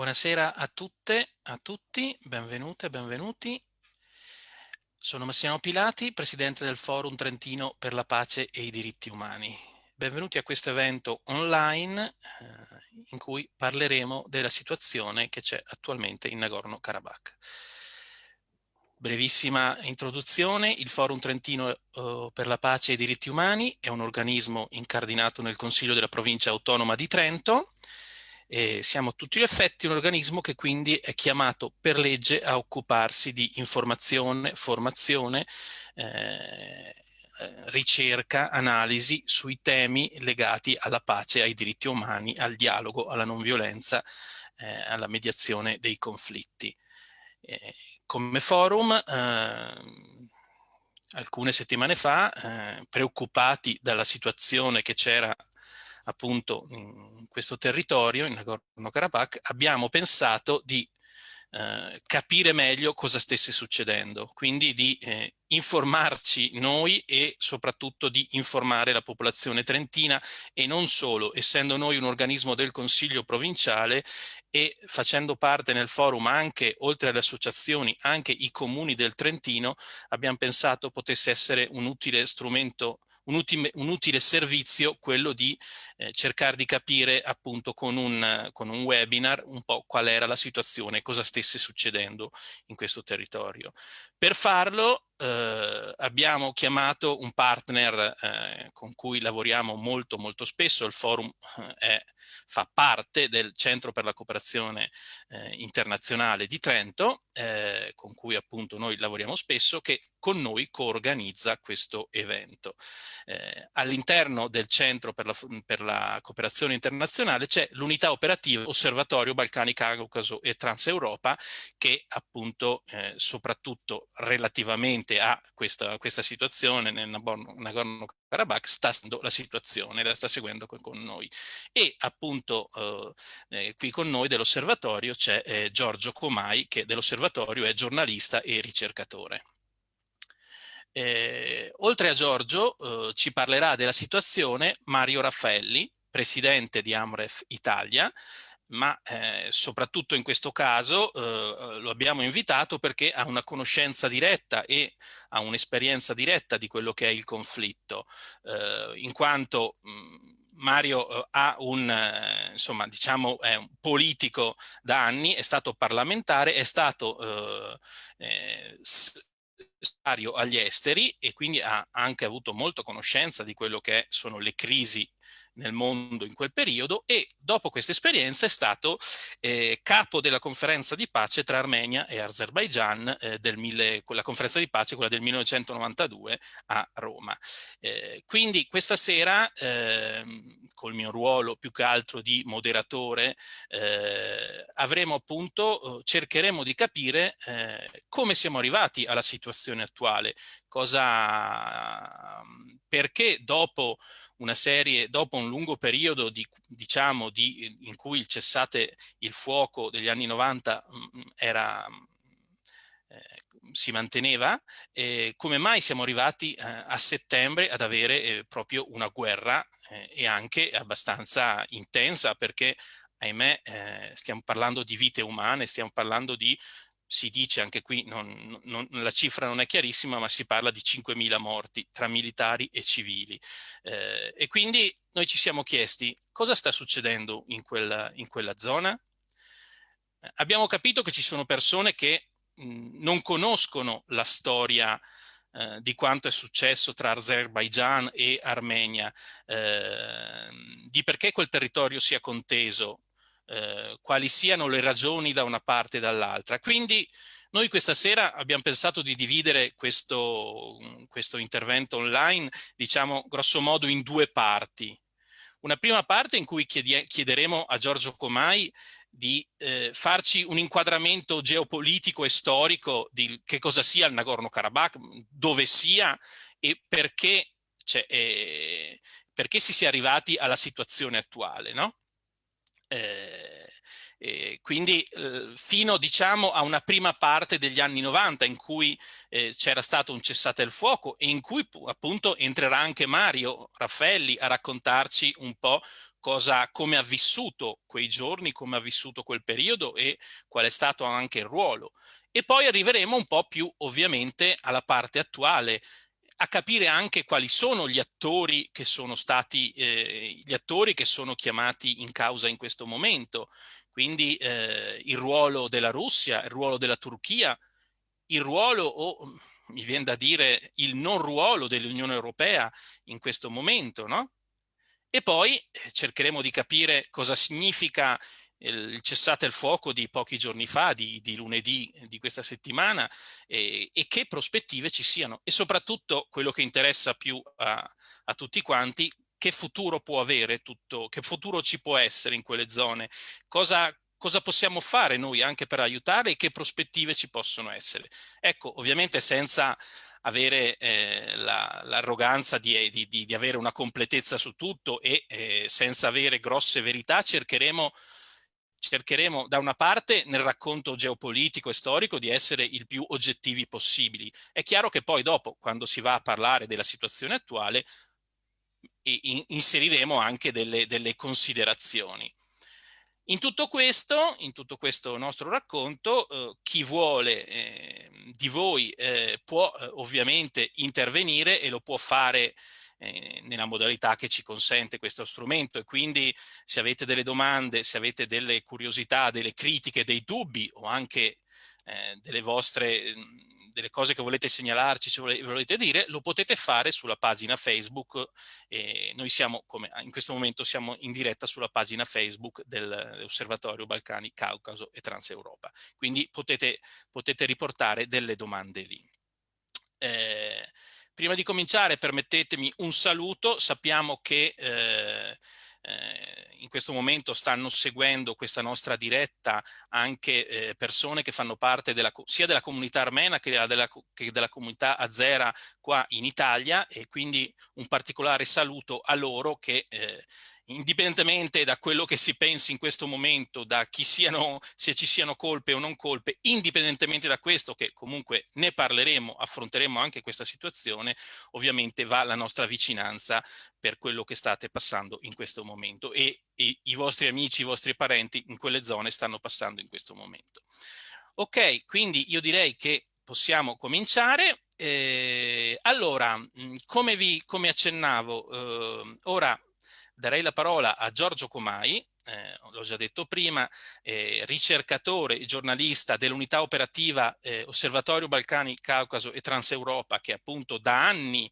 Buonasera a tutte, a tutti, benvenute, benvenuti. Sono Massimo Pilati, Presidente del Forum Trentino per la Pace e i Diritti Umani. Benvenuti a questo evento online eh, in cui parleremo della situazione che c'è attualmente in Nagorno-Karabakh. Brevissima introduzione, il Forum Trentino eh, per la Pace e i Diritti Umani è un organismo incardinato nel Consiglio della Provincia Autonoma di Trento, e siamo a tutti gli effetti un organismo che quindi è chiamato per legge a occuparsi di informazione, formazione, eh, ricerca, analisi sui temi legati alla pace, ai diritti umani, al dialogo, alla non violenza, eh, alla mediazione dei conflitti. Eh, come forum, eh, alcune settimane fa, eh, preoccupati dalla situazione che c'era appunto in questo territorio, in Nagorno-Karabakh, abbiamo pensato di eh, capire meglio cosa stesse succedendo, quindi di eh, informarci noi e soprattutto di informare la popolazione trentina e non solo, essendo noi un organismo del Consiglio provinciale e facendo parte nel forum anche, oltre alle associazioni, anche i comuni del Trentino, abbiamo pensato potesse essere un utile strumento un, utile, un utile servizio quello di eh, cercare di capire appunto con un, con un webinar un po' qual era la situazione, cosa stesse succedendo in questo territorio. Per farlo eh, abbiamo chiamato un partner eh, con cui lavoriamo molto molto spesso, il forum eh, è, fa parte del Centro per la Cooperazione eh, Internazionale di Trento, eh, con cui appunto noi lavoriamo spesso, che con noi coorganizza questo evento. Eh, All'interno del Centro per la, per la Cooperazione Internazionale c'è l'unità operativa Osservatorio Balcani, Caucaso e Transeuropa che appunto soprattutto relativamente fronte a questa, questa situazione nel Nagorno-Karabakh sta seguendo la situazione, la sta seguendo con, noi. E appunto eh, eh, qui con noi dell'osservatorio c'è eh, Giorgio Comai che dell'osservatorio è giornalista e ricercatore. Eh, oltre a Giorgio eh, ci parlerà della situazione Mario Raffaelli, presidente di Amref Italia, ma eh, soprattutto in questo caso eh, lo abbiamo invitato perché ha una conoscenza diretta e ha un'esperienza diretta di quello che è il conflitto, eh, in quanto mh, mm, Mario eh, ha un, eh, insomma, diciamo, è un politico da anni, è stato parlamentare, è stato eh, agli esteri e quindi ha anche avuto molta conoscenza di quello che sono le crisi nel mondo in quel periodo e dopo questa esperienza è stato eh, capo della conferenza di pace tra Armenia e Azerbaijan, eh, del mille, quella conferenza di pace, quella del 1992 a Roma. Eh, quindi questa sera, ehm, col mio ruolo più che altro di moderatore, eh, avremo appunto, cercheremo di capire eh, come siamo arrivati alla situazione attuale, cosa, perché dopo una serie, dopo un lungo periodo di, diciamo, di, in cui il cessate il fuoco degli anni 90 mh, mm, era, eh, si manteneva, eh, come mai siamo arrivati eh, a settembre ad avere eh, proprio una guerra eh, e anche abbastanza intensa perché ahimè eh, stiamo parlando di vite umane, stiamo parlando di si dice anche qui, non, non, la cifra non è chiarissima, ma si parla di 5.000 morti tra militari e civili. Eh, e quindi noi ci siamo chiesti cosa sta succedendo in quella, in quella zona? Abbiamo capito che ci sono persone che mh, non conoscono la storia eh, di quanto è successo tra Azerbaijan e Armenia, eh, di perché quel territorio sia conteso, eh, quali siano le ragioni da una parte e dall'altra. Quindi noi questa sera abbiamo pensato di dividere questo, questo intervento online, diciamo grosso modo in due parti. Una prima parte in cui chiederemo a Giorgio Comai di eh, farci un inquadramento geopolitico e storico di che cosa sia il Nagorno-Karabakh, dove sia e perché, cioè, eh, perché si sia arrivati alla situazione attuale. No? Eh, eh, quindi eh, fino diciamo a una prima parte degli anni 90 in cui eh, c'era stato un cessate il fuoco e in cui appunto entrerà anche Mario Raffelli a raccontarci un po' cosa, come ha vissuto quei giorni, come ha vissuto quel periodo e qual è stato anche il ruolo. E poi arriveremo un po' più ovviamente alla parte attuale, a capire anche quali sono gli attori che sono stati, eh, gli attori che sono chiamati in causa in questo momento. Quindi eh, il ruolo della Russia, il ruolo della Turchia, il ruolo o mi viene da dire il non ruolo dell'Unione Europea in questo momento, no? E poi eh, cercheremo di capire cosa significa il cessate il fuoco di pochi giorni fa, di, di lunedì di questa settimana, e, e, che prospettive ci siano. E soprattutto quello che interessa più a, a tutti quanti, che futuro può avere tutto, che futuro ci può essere in quelle zone, cosa, cosa possiamo fare noi anche per aiutare e che prospettive ci possono essere. Ecco, ovviamente senza avere eh, l'arroganza la, di, di, di, di, avere una completezza su tutto e eh, senza avere grosse verità cercheremo cercheremo da una parte nel racconto geopolitico e storico di essere il più oggettivi possibili. È chiaro che poi dopo, quando si va a parlare della situazione attuale, inseriremo anche delle, delle considerazioni. In tutto questo, in tutto questo nostro racconto, eh, chi vuole eh, di voi eh, può eh, ovviamente intervenire e lo può fare eh, nella modalità che ci consente questo strumento e quindi se avete delle domande, se avete delle curiosità, delle critiche, dei dubbi o anche eh, delle vostre delle cose che volete segnalarci, ce volete dire, lo potete fare sulla pagina Facebook. E noi siamo, come in questo momento, siamo in diretta sulla pagina Facebook dell'Osservatorio Balcani, Caucaso e Transeuropa. Quindi potete, potete riportare delle domande lì. Eh, Prima di cominciare permettetemi un saluto, sappiamo che eh, eh, in questo momento stanno seguendo questa nostra diretta anche eh, persone che fanno parte della, sia della comunità armena che della, che della, comunità azera qua in Italia e quindi un particolare saluto a loro che eh, indipendentemente da quello che si pensi in questo momento, da chi siano, se ci siano colpe o non colpe, indipendentemente da questo, che comunque ne parleremo, affronteremo anche questa situazione, ovviamente va la nostra vicinanza per quello che state passando in questo momento e, e i vostri amici, i vostri parenti in quelle zone stanno passando in questo momento. Ok, quindi io direi che possiamo cominciare. Eh, allora, come, vi, come accennavo, eh, ora darei la parola a Giorgio Comai, eh, l'ho già detto prima, eh, ricercatore e giornalista dell'unità operativa eh, Osservatorio Balcani, Caucaso e Transeuropa, che appunto da anni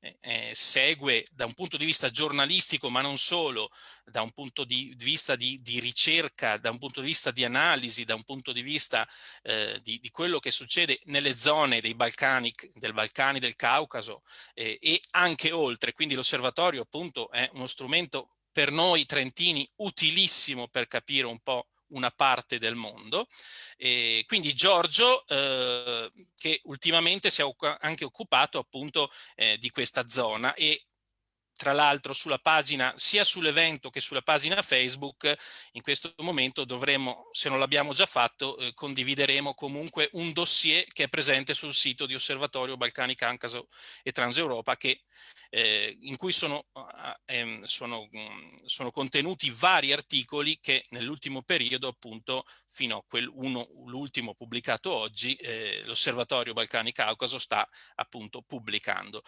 eh, eh, segue da un punto di vista giornalistico, ma non solo, da un punto di vista di, di ricerca, da un punto di vista di analisi, da un punto di vista eh, di, di, quello che succede nelle zone dei Balcani, del Balcani, del Caucaso eh, e anche oltre. Quindi l'osservatorio appunto è uno strumento per noi trentini utilissimo per capire un po' una parte del mondo. E quindi Giorgio, eh, che ultimamente si è anche occupato appunto eh, di questa zona e tra l'altro sulla pagina, sia sull'evento che sulla pagina Facebook, in questo momento dovremo, se non l'abbiamo già fatto, eh, condivideremo comunque un dossier che è presente sul sito di Osservatorio Balcani, Cancaso e Transeuropa, che, eh, in cui sono, eh, sono, mm, sono, contenuti vari articoli che nell'ultimo periodo, appunto, fino a l'ultimo pubblicato oggi, eh, l'Osservatorio Balcani Caucaso sta appunto pubblicando.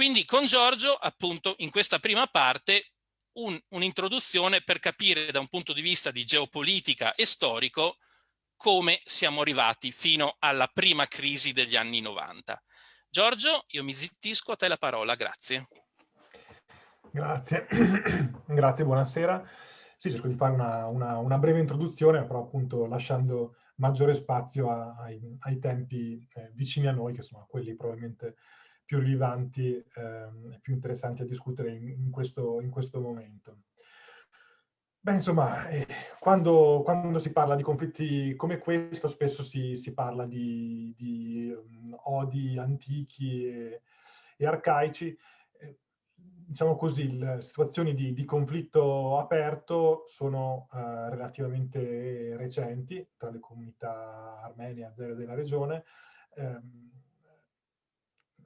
Quindi con Giorgio, appunto, in questa prima parte un'introduzione un per capire da un punto di vista di geopolitica e storico come siamo arrivati fino alla prima crisi degli anni 90. Giorgio, io mi zittisco, a te la parola, grazie. Grazie, grazie, buonasera. Sì, cerco di fare una, una, una, breve introduzione, però appunto lasciando maggiore spazio a, ai, ai, tempi eh, vicini a noi, che sono quelli probabilmente più rilevanti e ehm, più interessanti a discutere in, in, questo, in questo, momento. Beh, insomma, eh, quando, quando, si parla di conflitti come questo, spesso si, si parla di, di um, odi antichi e, e arcaici. Eh, diciamo così, le situazioni di, di conflitto aperto sono eh, relativamente recenti tra le comunità armene e azere della regione. Ehm,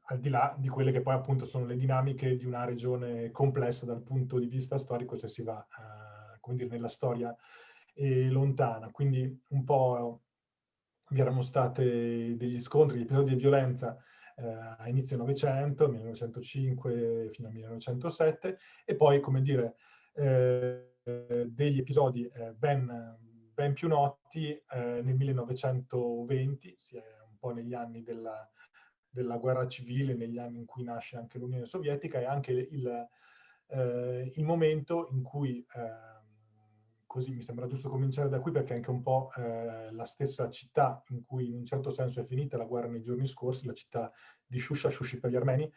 al di là di quelle che poi appunto sono le dinamiche di una regione complessa dal punto di vista storico se si va, uh, come dire, nella storia eh, lontana. Quindi un po' vi erano stati degli scontri, degli episodi di violenza eh, a inizio Novecento, 1905 fino al 1907, e poi, come dire, eh, degli episodi eh, ben, ben, più noti eh, nel 1920, sia un po' negli anni della, della, guerra civile, negli anni in cui nasce anche l'Unione Sovietica, e anche il, eh, il momento in cui eh, così mi sembra giusto cominciare da qui perché è anche un po' eh, la stessa città in cui in un certo senso è finita la guerra nei giorni scorsi, la città di Shusha, Shushi per gli armeni,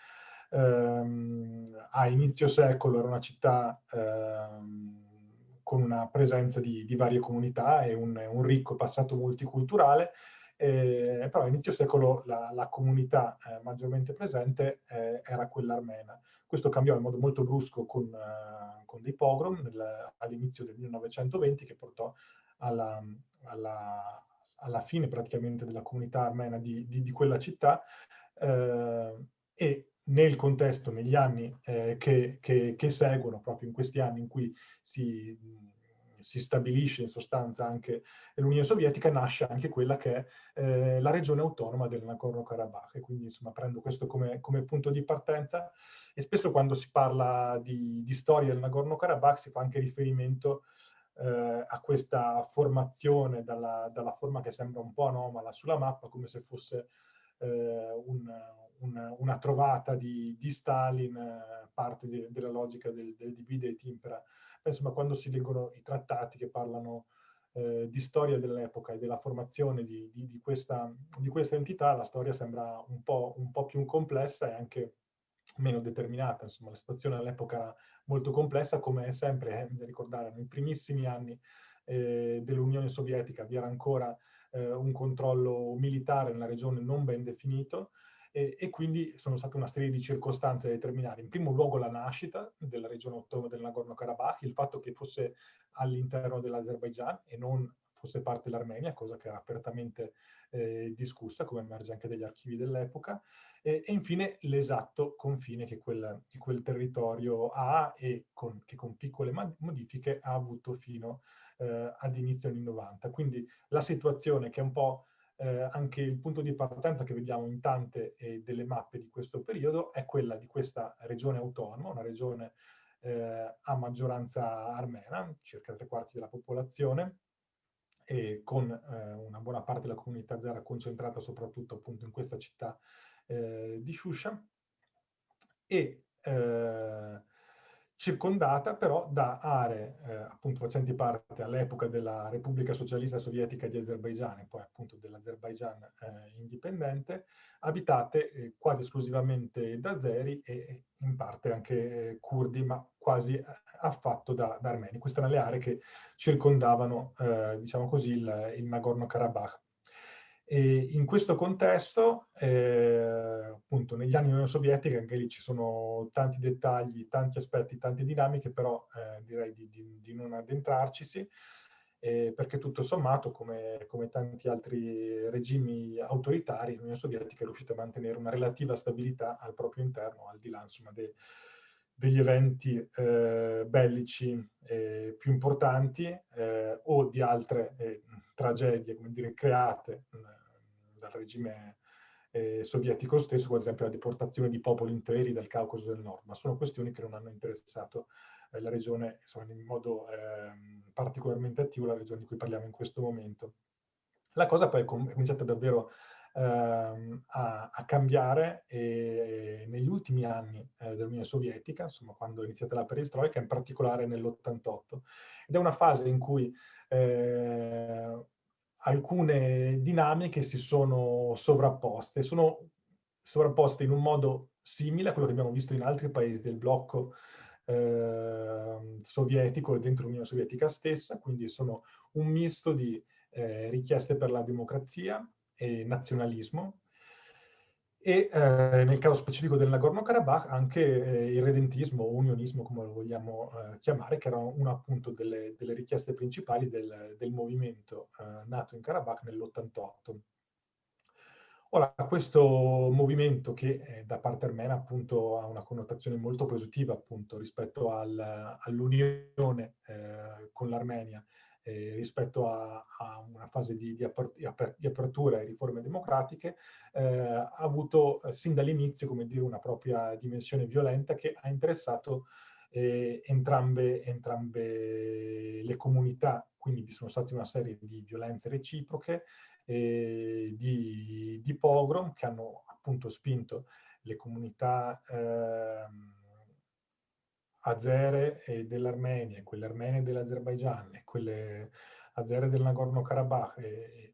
ehm, a inizio secolo era una città ehm, con una presenza di, di, varie comunità e un, un ricco passato multiculturale, eh, però a inizio secolo la, la comunità eh, maggiormente presente eh, era quella armena. Questo cambiò in modo molto brusco con, uh, con dei pogrom all'inizio del 1920 che portò alla, alla, alla, fine praticamente della comunità armena di, di, di quella città eh, e nel contesto, negli anni eh, che, che, che, seguono, proprio in questi anni in cui si si stabilisce in sostanza anche l'Unione Sovietica, nasce anche quella che è eh, la regione autonoma del Nagorno-Karabakh. E quindi insomma prendo questo come, come, punto di partenza e spesso quando si parla di, di storia del Nagorno-Karabakh si fa anche riferimento eh, a questa formazione dalla, dalla, forma che sembra un po' anomala sulla mappa, come se fosse eh, un, un, una trovata di, di Stalin, eh, parte de, della logica del, del divide et impera insomma, quando si leggono i trattati che parlano eh, di storia dell'epoca e della formazione di, di, di, questa, di, questa, entità, la storia sembra un po', un po' più complessa e anche meno determinata. Insomma, la situazione all'epoca era molto complessa, come è sempre, eh, da ricordare, nei primissimi anni eh, dell'Unione Sovietica vi era ancora eh, un controllo militare nella regione non ben definito, e, e, quindi sono state una serie di circostanze a determinare. In primo luogo la nascita della regione autonoma del Nagorno-Karabakh, il fatto che fosse all'interno dell'Azerbaigian e non fosse parte dell'Armenia, cosa che era apertamente eh, discussa, come emerge anche dagli archivi dell'epoca, e, e, infine l'esatto confine che quel, che quel, territorio ha e con, che con piccole modifiche ha avuto fino eh, ad inizio anni 90. Quindi la situazione che è un po' eh, anche il punto di partenza che vediamo in tante eh, delle mappe di questo periodo è quella di questa regione autonoma, una regione eh, a maggioranza armena, circa tre quarti della popolazione, e con eh, una buona parte della comunità zera concentrata soprattutto appunto in questa città eh, di Shusha, e eh, circondata però da aree eh, appunto facenti parte all'epoca della Repubblica Socialista Sovietica di Azerbaigian e poi appunto dell'Azerbaigian eh, indipendente, abitate eh, quasi esclusivamente da azeri e in parte anche eh, curdi, ma quasi eh, affatto da, da, armeni. Queste erano le aree che circondavano, eh, diciamo così, il, il Nagorno-Karabakh. E in questo contesto, eh, appunto, negli anni Unione Sovietica, anche lì ci sono tanti dettagli, tanti aspetti, tante dinamiche, però eh, direi di, di, di, non addentrarcisi, eh, perché tutto sommato, come, come, tanti altri regimi autoritari, l'Unione Sovietica è riuscita a mantenere una relativa stabilità al proprio interno, al di là, insomma, de, degli eventi eh, bellici eh, più importanti eh, o di altre eh, tragedie, come dire, create dal regime eh, sovietico stesso, ad esempio la deportazione di popoli interi dal Caucaso del Nord, ma sono questioni che non hanno interessato la regione, insomma, in modo eh, particolarmente attivo, la regione di cui parliamo in questo momento. La cosa poi è cominciata davvero ehm, a, a, cambiare e, negli ultimi anni eh, dell'Unione Sovietica, insomma quando è iniziata la perestroica, in particolare nell'88. Ed è una fase in cui eh, alcune dinamiche si sono sovrapposte, sono sovrapposte in un modo simile a quello che abbiamo visto in altri paesi del blocco eh, sovietico e dentro l'Unione Sovietica stessa, quindi sono un misto di eh, richieste per la democrazia e nazionalismo, e eh, nel caso specifico del Nagorno-Karabakh anche eh, il redentismo o unionismo, come lo vogliamo eh, chiamare, che era una appunto delle, delle richieste principali del, del movimento eh, nato in Karabakh nell'88. Ora, questo movimento che eh, da parte armena appunto ha una connotazione molto positiva appunto rispetto al, all'unione eh, con l'Armenia, eh, rispetto a, a, una fase di, di, apertura e riforme democratiche, eh, ha avuto eh, sin dall'inizio, una propria dimensione violenta che ha interessato eh, entrambe, entrambe le comunità, quindi vi sono state una serie di violenze reciproche, eh, di, di, pogrom che hanno appunto spinto le comunità eh, azere dell'Armenia, quelle armene dell'Azerbaigian e quelle azere del Nagorno-Karabakh e,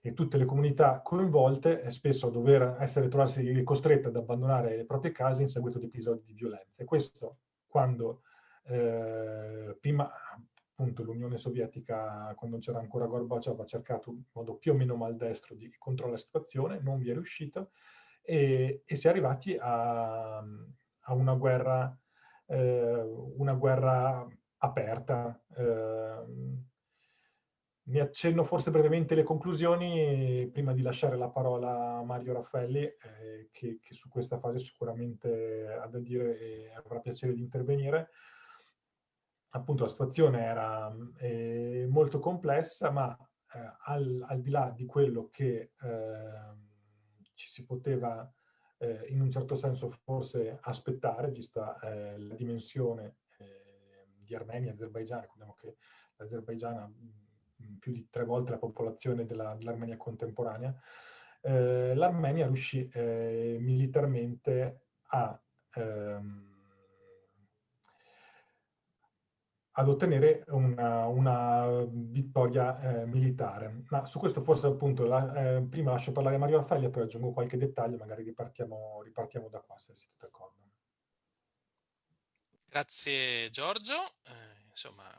e, tutte le comunità coinvolte spesso a dover essere trovarsi costrette ad abbandonare le proprie case in seguito ad episodi di violenza. E questo quando eh, prima appunto l'Unione Sovietica, quando c'era ancora Gorbaciov, ha cercato in modo più o meno maldestro di controllare la situazione, non vi è riuscito e, e si è arrivati a, a una guerra, una guerra aperta. Eh, mi accenno forse brevemente le conclusioni prima di lasciare la parola a Mario Raffelli, eh, che, che, su questa fase sicuramente ha da dire e avrà piacere di intervenire. Appunto la situazione era eh, molto complessa, ma eh, al, al, di là di quello che ehm, ci si poteva eh, in un certo senso forse aspettare, vista eh, la dimensione eh, di Armenia e Azerbaigian, ricordiamo che l'Azerbaigian più di tre volte la popolazione dell'Armenia dell contemporanea, eh, l'Armenia riuscì eh, militarmente a, ehm, ad ottenere una, una vittoria eh, militare. Ma su questo forse appunto la, eh, prima lascio parlare Mario Raffaele, poi aggiungo qualche dettaglio, magari ripartiamo, ripartiamo da qua se siete d'accordo. Grazie Giorgio, eh, insomma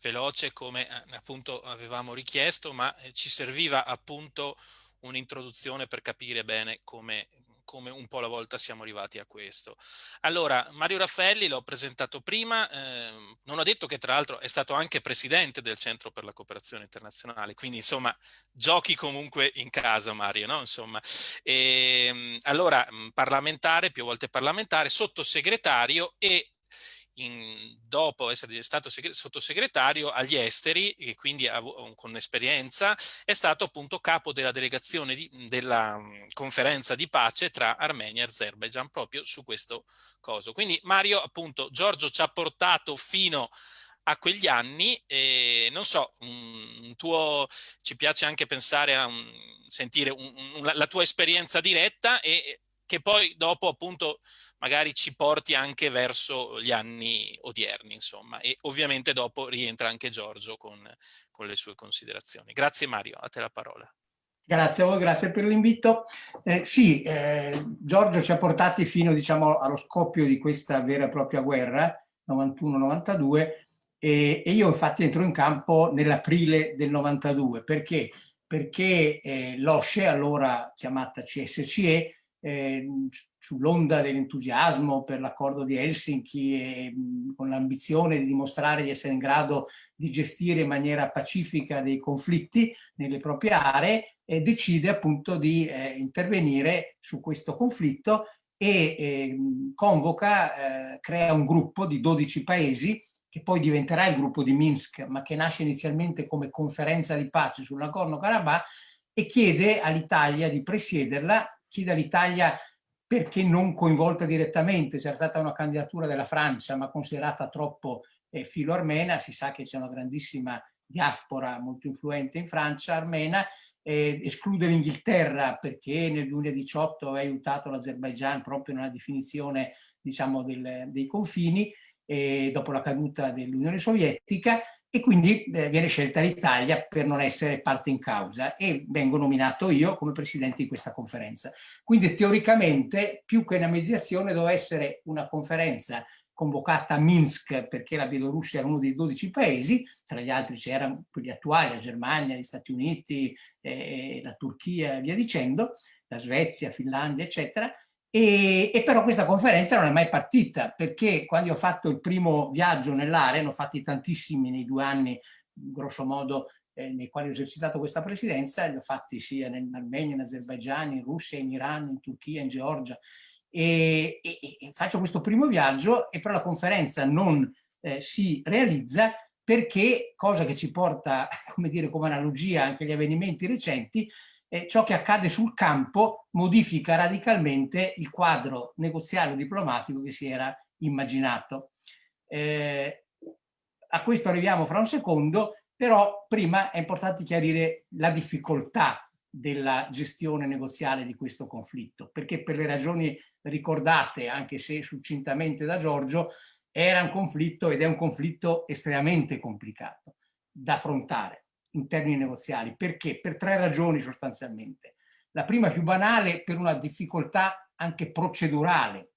veloce come eh, appunto avevamo richiesto, ma eh, ci serviva appunto un'introduzione per capire bene come, come un po' alla volta siamo arrivati a questo. Allora, Mario Raffaelli l'ho presentato prima, eh, non ho detto che tra l'altro è stato anche presidente del Centro per la Cooperazione Internazionale, quindi insomma giochi comunque in casa Mario, no? Insomma, e, ehm, allora parlamentare, più volte parlamentare, sottosegretario e in, dopo essere stato sottosegretario agli esteri e quindi con esperienza è stato appunto capo della delegazione di, della conferenza di pace tra Armenia e Azerbaijan proprio su questo coso. Quindi Mario appunto Giorgio ci ha portato fino a quegli anni e non so, un tuo, ci piace anche pensare a un, sentire un, un, la tua esperienza diretta e che poi dopo appunto magari ci porti anche verso gli anni odierni, insomma, e ovviamente dopo rientra anche Giorgio con, con le sue considerazioni. Grazie Mario, a te la parola. Grazie a voi, grazie per l'invito. Eh, sì, eh, Giorgio ci ha portati fino diciamo, allo scoppio di questa vera e propria guerra, 91-92, e, e, io infatti entro in campo nell'aprile del 92. Perché? Perché eh, l'OSCE, allora chiamata CSCE, eh, sull'onda dell'entusiasmo per l'accordo di Helsinki e mh, con l'ambizione di dimostrare di essere in grado di gestire in maniera pacifica dei conflitti nelle proprie aree, e decide appunto di eh, intervenire su questo conflitto e eh, convoca, crea un gruppo di 12 paesi che poi diventerà il gruppo di Minsk, ma che nasce inizialmente come conferenza di pace sul Nagorno-Karabakh e chiede all'Italia di presiederla chiede all'Italia perché non coinvolta direttamente, c'era stata una candidatura della Francia ma considerata troppo eh, filo-armena, si sa che c'è una grandissima diaspora molto influente in Francia armena, eh, esclude l'Inghilterra perché nel 2018 ha aiutato l'Azerbaigian proprio nella definizione diciamo, del, dei confini eh, dopo la caduta dell'Unione Sovietica e quindi eh, viene scelta l'Italia per non essere parte in causa e vengo nominato io come presidente di questa conferenza. Quindi teoricamente più che una mediazione doveva essere una conferenza convocata a Minsk perché la Bielorussia era uno dei 12 paesi, tra gli altri c'erano quelli attuali, la Germania, gli Stati Uniti, eh, la Turchia via dicendo, la Svezia, Finlandia, eccetera, e, e, però questa conferenza non è mai partita perché quando ho fatto il primo viaggio nell'area, ne ho fatti tantissimi nei due anni, grosso modo eh, nei quali ho esercitato questa presidenza, li ho fatti sia in Armenia, in Azerbaigian, in Russia, in Iran, in Turchia, in Georgia. E, e, e faccio questo primo viaggio e però la conferenza non eh, si realizza perché, cosa che ci porta, come dire, come analogia anche agli avvenimenti recenti, eh, ciò che accade sul campo modifica radicalmente il quadro negoziale o diplomatico che si era immaginato. Eh, a questo arriviamo fra un secondo, però prima è importante chiarire la difficoltà della gestione negoziale di questo conflitto, perché per le ragioni ricordate, anche se succintamente da Giorgio, era un conflitto ed è un conflitto estremamente complicato da affrontare in termini negoziali. Perché? Per tre ragioni sostanzialmente. La prima più banale per una difficoltà anche procedurale.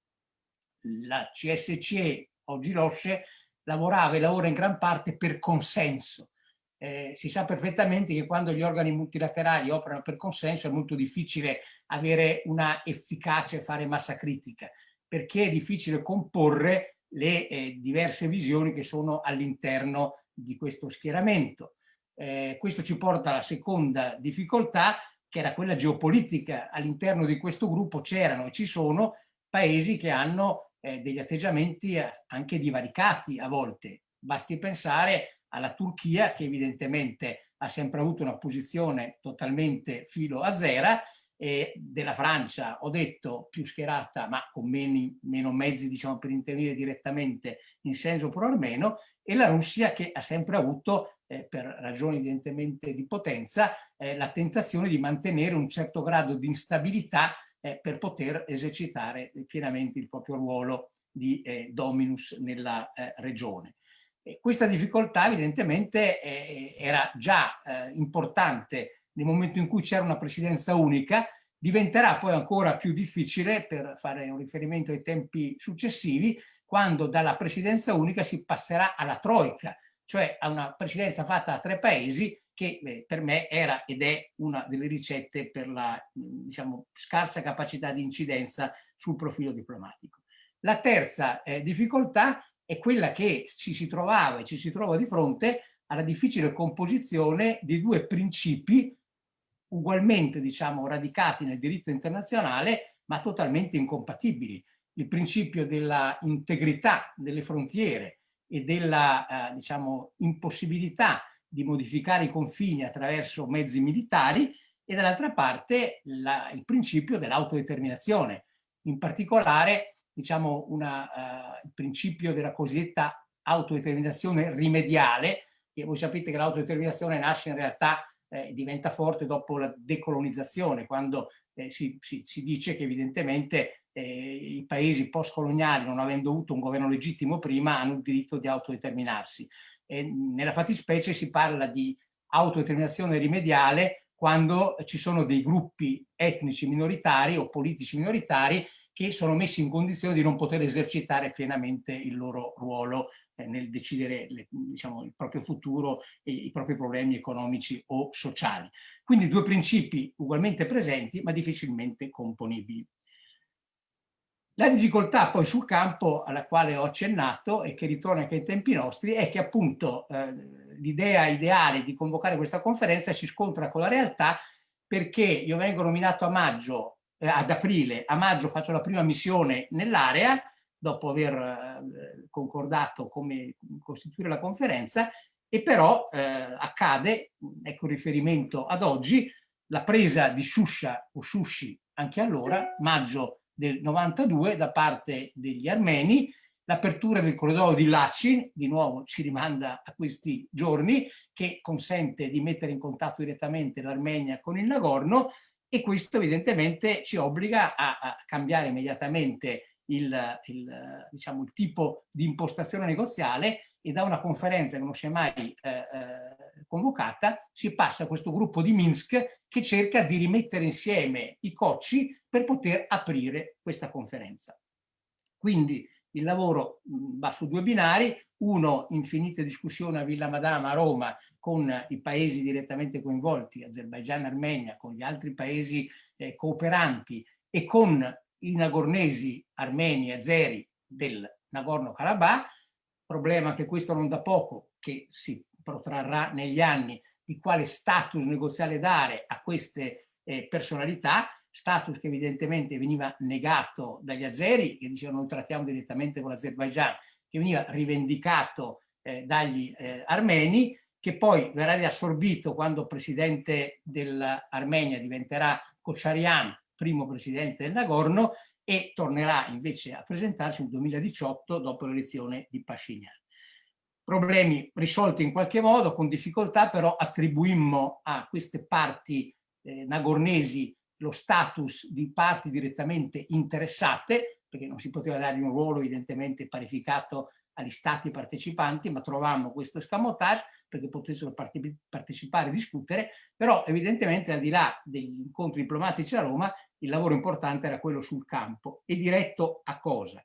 La CSCE, oggi l'OSCE, lavorava e lavora in gran parte per consenso. Eh, si sa perfettamente che quando gli organi multilaterali operano per consenso è molto difficile avere una efficacia e fare massa critica, perché è difficile comporre le eh, diverse visioni che sono all'interno di questo schieramento. Eh, questo ci porta alla seconda difficoltà, che era quella geopolitica. All'interno di questo gruppo c'erano e ci sono paesi che hanno eh, degli atteggiamenti eh, anche divaricati a volte. Basti pensare alla Turchia, che evidentemente ha sempre avuto una posizione totalmente filo a zera, e della Francia, ho detto, più schierata, ma con meno, meno mezzi diciamo, per intervenire direttamente in senso pro-armeno, e la Russia che ha sempre avuto, eh, per ragioni evidentemente di potenza, eh, la tentazione di mantenere un certo grado di instabilità eh, per poter esercitare pienamente il proprio ruolo di eh, dominus nella eh, regione. E questa difficoltà evidentemente eh, era già importante nel momento in cui c'era una presidenza unica, diventerà poi ancora più difficile, per fare un riferimento ai tempi successivi, quando dalla presidenza unica si passerà alla troica, cioè a una presidenza fatta da tre paesi che per me era ed è una delle ricette per la diciamo, scarsa capacità di incidenza sul profilo diplomatico. La terza eh, difficoltà è quella che ci si trovava e ci si trova di fronte alla difficile composizione di due principi ugualmente diciamo, radicati nel diritto internazionale ma totalmente incompatibili. Il principio della integrità delle frontiere e della eh, diciamo, impossibilità di modificare i confini attraverso mezzi militari e dall'altra parte la, il principio dell'autodeterminazione, in particolare diciamo, una, uh, il principio della cosiddetta autodeterminazione rimediale, che voi sapete che l'autodeterminazione nasce in realtà eh, diventa forte dopo la decolonizzazione, quando eh, si, si, si, dice che evidentemente eh, i paesi post-coloniali, non avendo avuto un governo legittimo prima, hanno il diritto di autodeterminarsi. E nella fattispecie si parla di autodeterminazione rimediale quando ci sono dei gruppi etnici minoritari o politici minoritari che sono messi in condizione di non poter esercitare pienamente il loro ruolo eh, nel decidere le, diciamo, il proprio futuro e i propri problemi economici o sociali. Quindi due principi ugualmente presenti ma difficilmente componibili. La difficoltà poi sul campo alla quale ho accennato e che ritorna anche ai tempi nostri è che appunto eh, l'idea ideale di convocare questa conferenza si scontra con la realtà perché io vengo nominato a maggio, eh, ad aprile, a maggio faccio la prima missione nell'area dopo aver eh, concordato come costituire la conferenza e però eh, accade, ecco riferimento ad oggi, la presa di Shusha o Shushi anche allora, maggio del 92 da parte degli armeni, l'apertura del corridoio di Lachin, di nuovo ci rimanda a questi giorni, che consente di mettere in contatto direttamente l'Armenia con il Nagorno e questo evidentemente ci obbliga a, a cambiare immediatamente il, il, diciamo, il tipo di impostazione negoziale e da una conferenza che non si è mai eh, eh, convocata si passa a questo gruppo di Minsk che cerca di rimettere insieme i cocci per poter aprire questa conferenza. Quindi il lavoro va su due binari, uno infinite discussioni a Villa Madama a Roma con i paesi direttamente coinvolti, Azerbaijan, Armenia, con gli altri paesi eh, cooperanti e con i nagornesi, armeni e azeri del Nagorno-Karabakh, problema che questo non da poco, che si protrarrà negli anni di quale status negoziale dare a queste eh, personalità, status che evidentemente veniva negato dagli azeri, che dicevano noi trattiamo direttamente con l'Azerbaigian, che veniva rivendicato eh, dagli eh, armeni, che poi verrà riassorbito quando presidente dell'Armenia diventerà Kocharian, primo presidente del Nagorno, e tornerà invece a presentarsi nel 2018 dopo l'elezione di Pashinyan. Problemi risolti in qualche modo, con difficoltà, però attribuimmo a queste parti eh, nagornesi lo status di parti direttamente interessate, perché non si poteva dargli un ruolo evidentemente parificato agli stati partecipanti, ma trovammo questo escamotage perché potessero partecipare e discutere, però evidentemente al di là degli incontri diplomatici a Roma il lavoro importante era quello sul campo e diretto a cosa?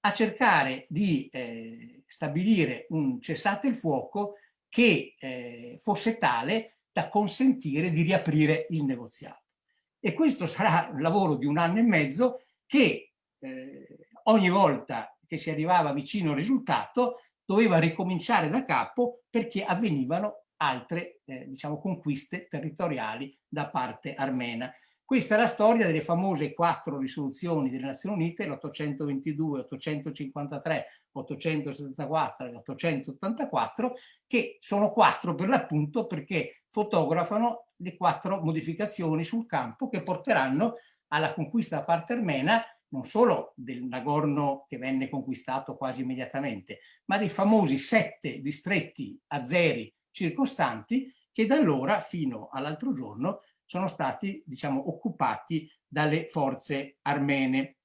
A cercare di eh, stabilire un cessate il fuoco che eh, fosse tale da consentire di riaprire il negoziato. E questo sarà un lavoro di un anno e mezzo che eh, ogni volta che si arrivava vicino al risultato doveva ricominciare da capo perché avvenivano altre eh, diciamo, conquiste territoriali da parte armena. Questa è la storia delle famose quattro risoluzioni delle Nazioni Unite, l'822, 853, 874 e 884, che sono quattro per l'appunto perché fotografano le quattro modificazioni sul campo che porteranno alla conquista da parte armena non solo del Nagorno che venne conquistato quasi immediatamente, ma dei famosi sette distretti azeri circostanti che da allora fino all'altro giorno sono stati diciamo, occupati dalle forze armene.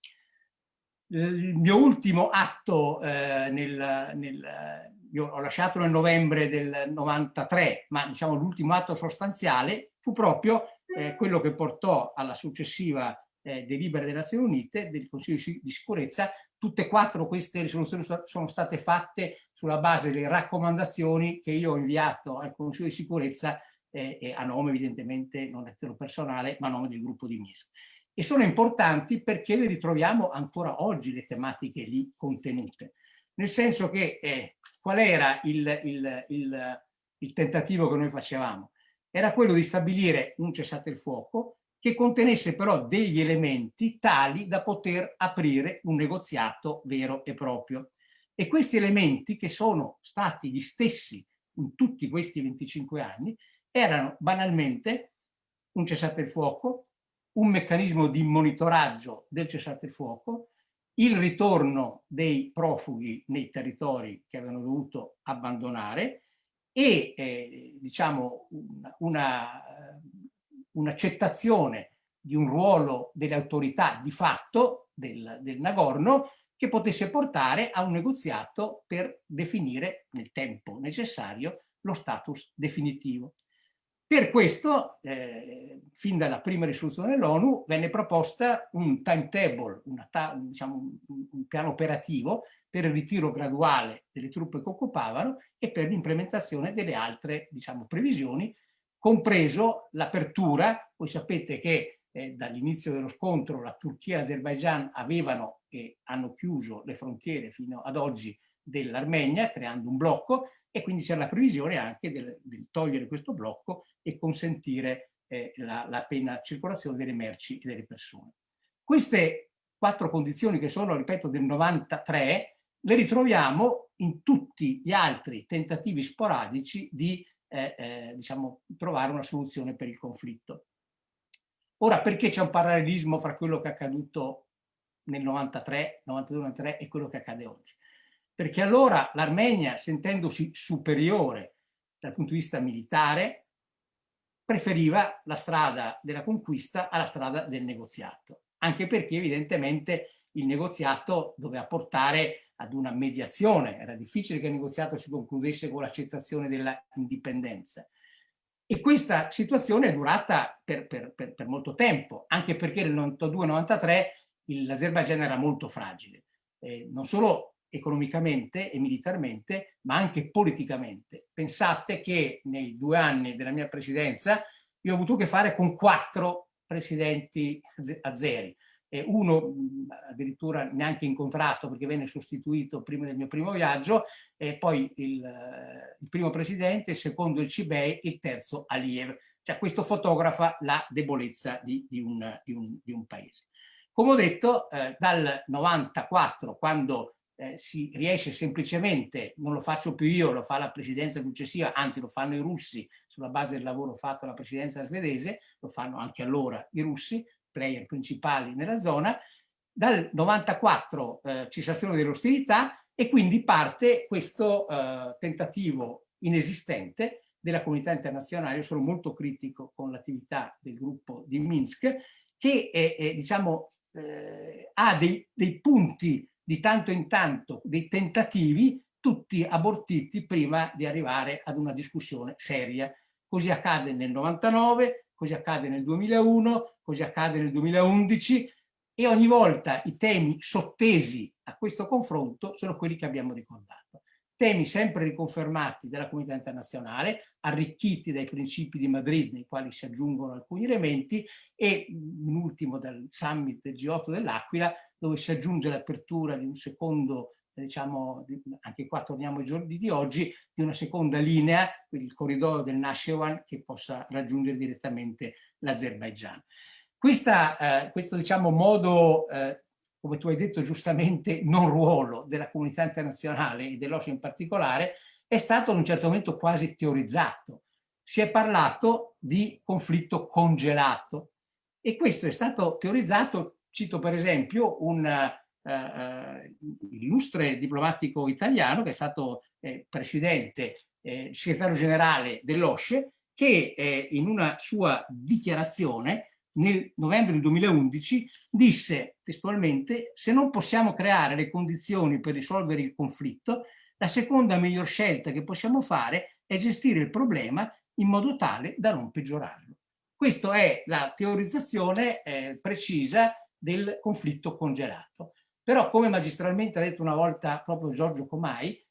Il mio ultimo atto eh, nel, nel io ho lasciato nel novembre del 93, ma diciamo l'ultimo atto sostanziale fu proprio eh, quello che portò alla successiva eh, delibera delle Nazioni Unite, del Consiglio di sicurezza, tutte e quattro queste risoluzioni sono state fatte sulla base delle raccomandazioni che io ho inviato al Consiglio di sicurezza eh, a nome evidentemente non lettero personale, ma a nome del gruppo di Minsk. E sono importanti perché le ritroviamo ancora oggi le tematiche lì contenute. Nel senso che eh, qual era il, il, il, il tentativo che noi facevamo? Era quello di stabilire un cessate il fuoco che contenesse però degli elementi tali da poter aprire un negoziato vero e proprio. E questi elementi, che sono stati gli stessi in tutti questi 25 anni, erano banalmente un cessate il fuoco, un meccanismo di monitoraggio del cessate il fuoco, il ritorno dei profughi nei territori che avevano dovuto abbandonare e eh, diciamo un'accettazione un di un ruolo delle autorità di fatto del, del Nagorno che potesse portare a un negoziato per definire nel tempo necessario lo status definitivo. Per questo, eh, fin dalla prima risoluzione dell'ONU, venne proposta un timetable, ta diciamo, un, un piano operativo per il ritiro graduale delle truppe che occupavano e per l'implementazione delle altre diciamo, previsioni, compreso l'apertura, voi sapete che eh, dall'inizio dello scontro la Turchia e l'Azerbaigian avevano e hanno chiuso le frontiere fino ad oggi dell'Armenia, creando un blocco, e quindi c'è la previsione anche del, del, togliere questo blocco e consentire eh, la, la piena circolazione delle merci e delle persone. Queste quattro condizioni che sono, ripeto, del 93, le ritroviamo in tutti gli altri tentativi sporadici di eh, eh, diciamo, trovare una soluzione per il conflitto. Ora, perché c'è un parallelismo fra quello che è accaduto nel 93, 92-93 e quello che accade oggi? Perché allora l'Armenia, sentendosi superiore dal punto di vista militare, preferiva la strada della conquista alla strada del negoziato, anche perché evidentemente il negoziato doveva portare ad una mediazione, era difficile che il negoziato si concludesse con l'accettazione della indipendenza. E questa situazione è durata per, per, per, per molto tempo, anche perché nel 92-93 l'Azerbaijan era molto fragile. Eh, non solo economicamente e militarmente, ma anche politicamente. Pensate che nei due anni della mia presidenza io ho avuto a che fare con quattro presidenti azeri, eh, uno addirittura neanche incontrato perché venne sostituito prima del mio primo viaggio, e poi il, il primo presidente, il secondo il Cibei, il terzo Aliyev. Cioè questo fotografa la debolezza di, di, un, di, un, di un, paese. Come ho detto, eh, dal 94, quando eh, si riesce semplicemente, non lo faccio più io, lo fa la presidenza successiva, anzi lo fanno i russi sulla base del lavoro fatto dalla presidenza svedese, lo fanno anche allora i russi, player principali nella zona, dal 94 eh, cessazione delle ostilità e quindi parte questo eh, tentativo inesistente della comunità internazionale, io sono molto critico con l'attività del gruppo di Minsk, che è, è, diciamo, eh, ha dei, dei punti di tanto in tanto, dei tentativi, tutti abortiti prima di arrivare ad una discussione seria. Così accade nel 99, così accade nel 2001, così accade nel 2011 e ogni volta i temi sottesi a questo confronto sono quelli che abbiamo ricordato. Temi sempre riconfermati dalla comunità internazionale, arricchiti dai principi di Madrid, nei quali si aggiungono alcuni elementi, e in ultimo dal summit del G8 dell'Aquila, dove si aggiunge l'apertura di un secondo diciamo, anche qua torniamo ai giorni di oggi, di una seconda linea, il corridoio del Nashewan, che possa raggiungere direttamente l'Azerbaigian. Eh, questo diciamo, modo, eh, come tu hai detto giustamente, non ruolo della comunità internazionale e dell'OSCE in particolare, è stato ad un certo momento quasi teorizzato. Si è parlato di conflitto congelato e questo è stato teorizzato, cito per esempio un eh, eh, illustre diplomatico italiano che è stato eh, presidente, eh, segretario generale dell'OSCE, che eh, in una sua dichiarazione nel novembre del 2011 disse testualmente se non possiamo creare le condizioni per risolvere il conflitto, la seconda miglior scelta che possiamo fare è gestire il problema in modo tale da non peggiorarlo. Questa è la teorizzazione eh, precisa del conflitto congelato. Però, come magistralmente ha detto una volta proprio Giorgio Comai,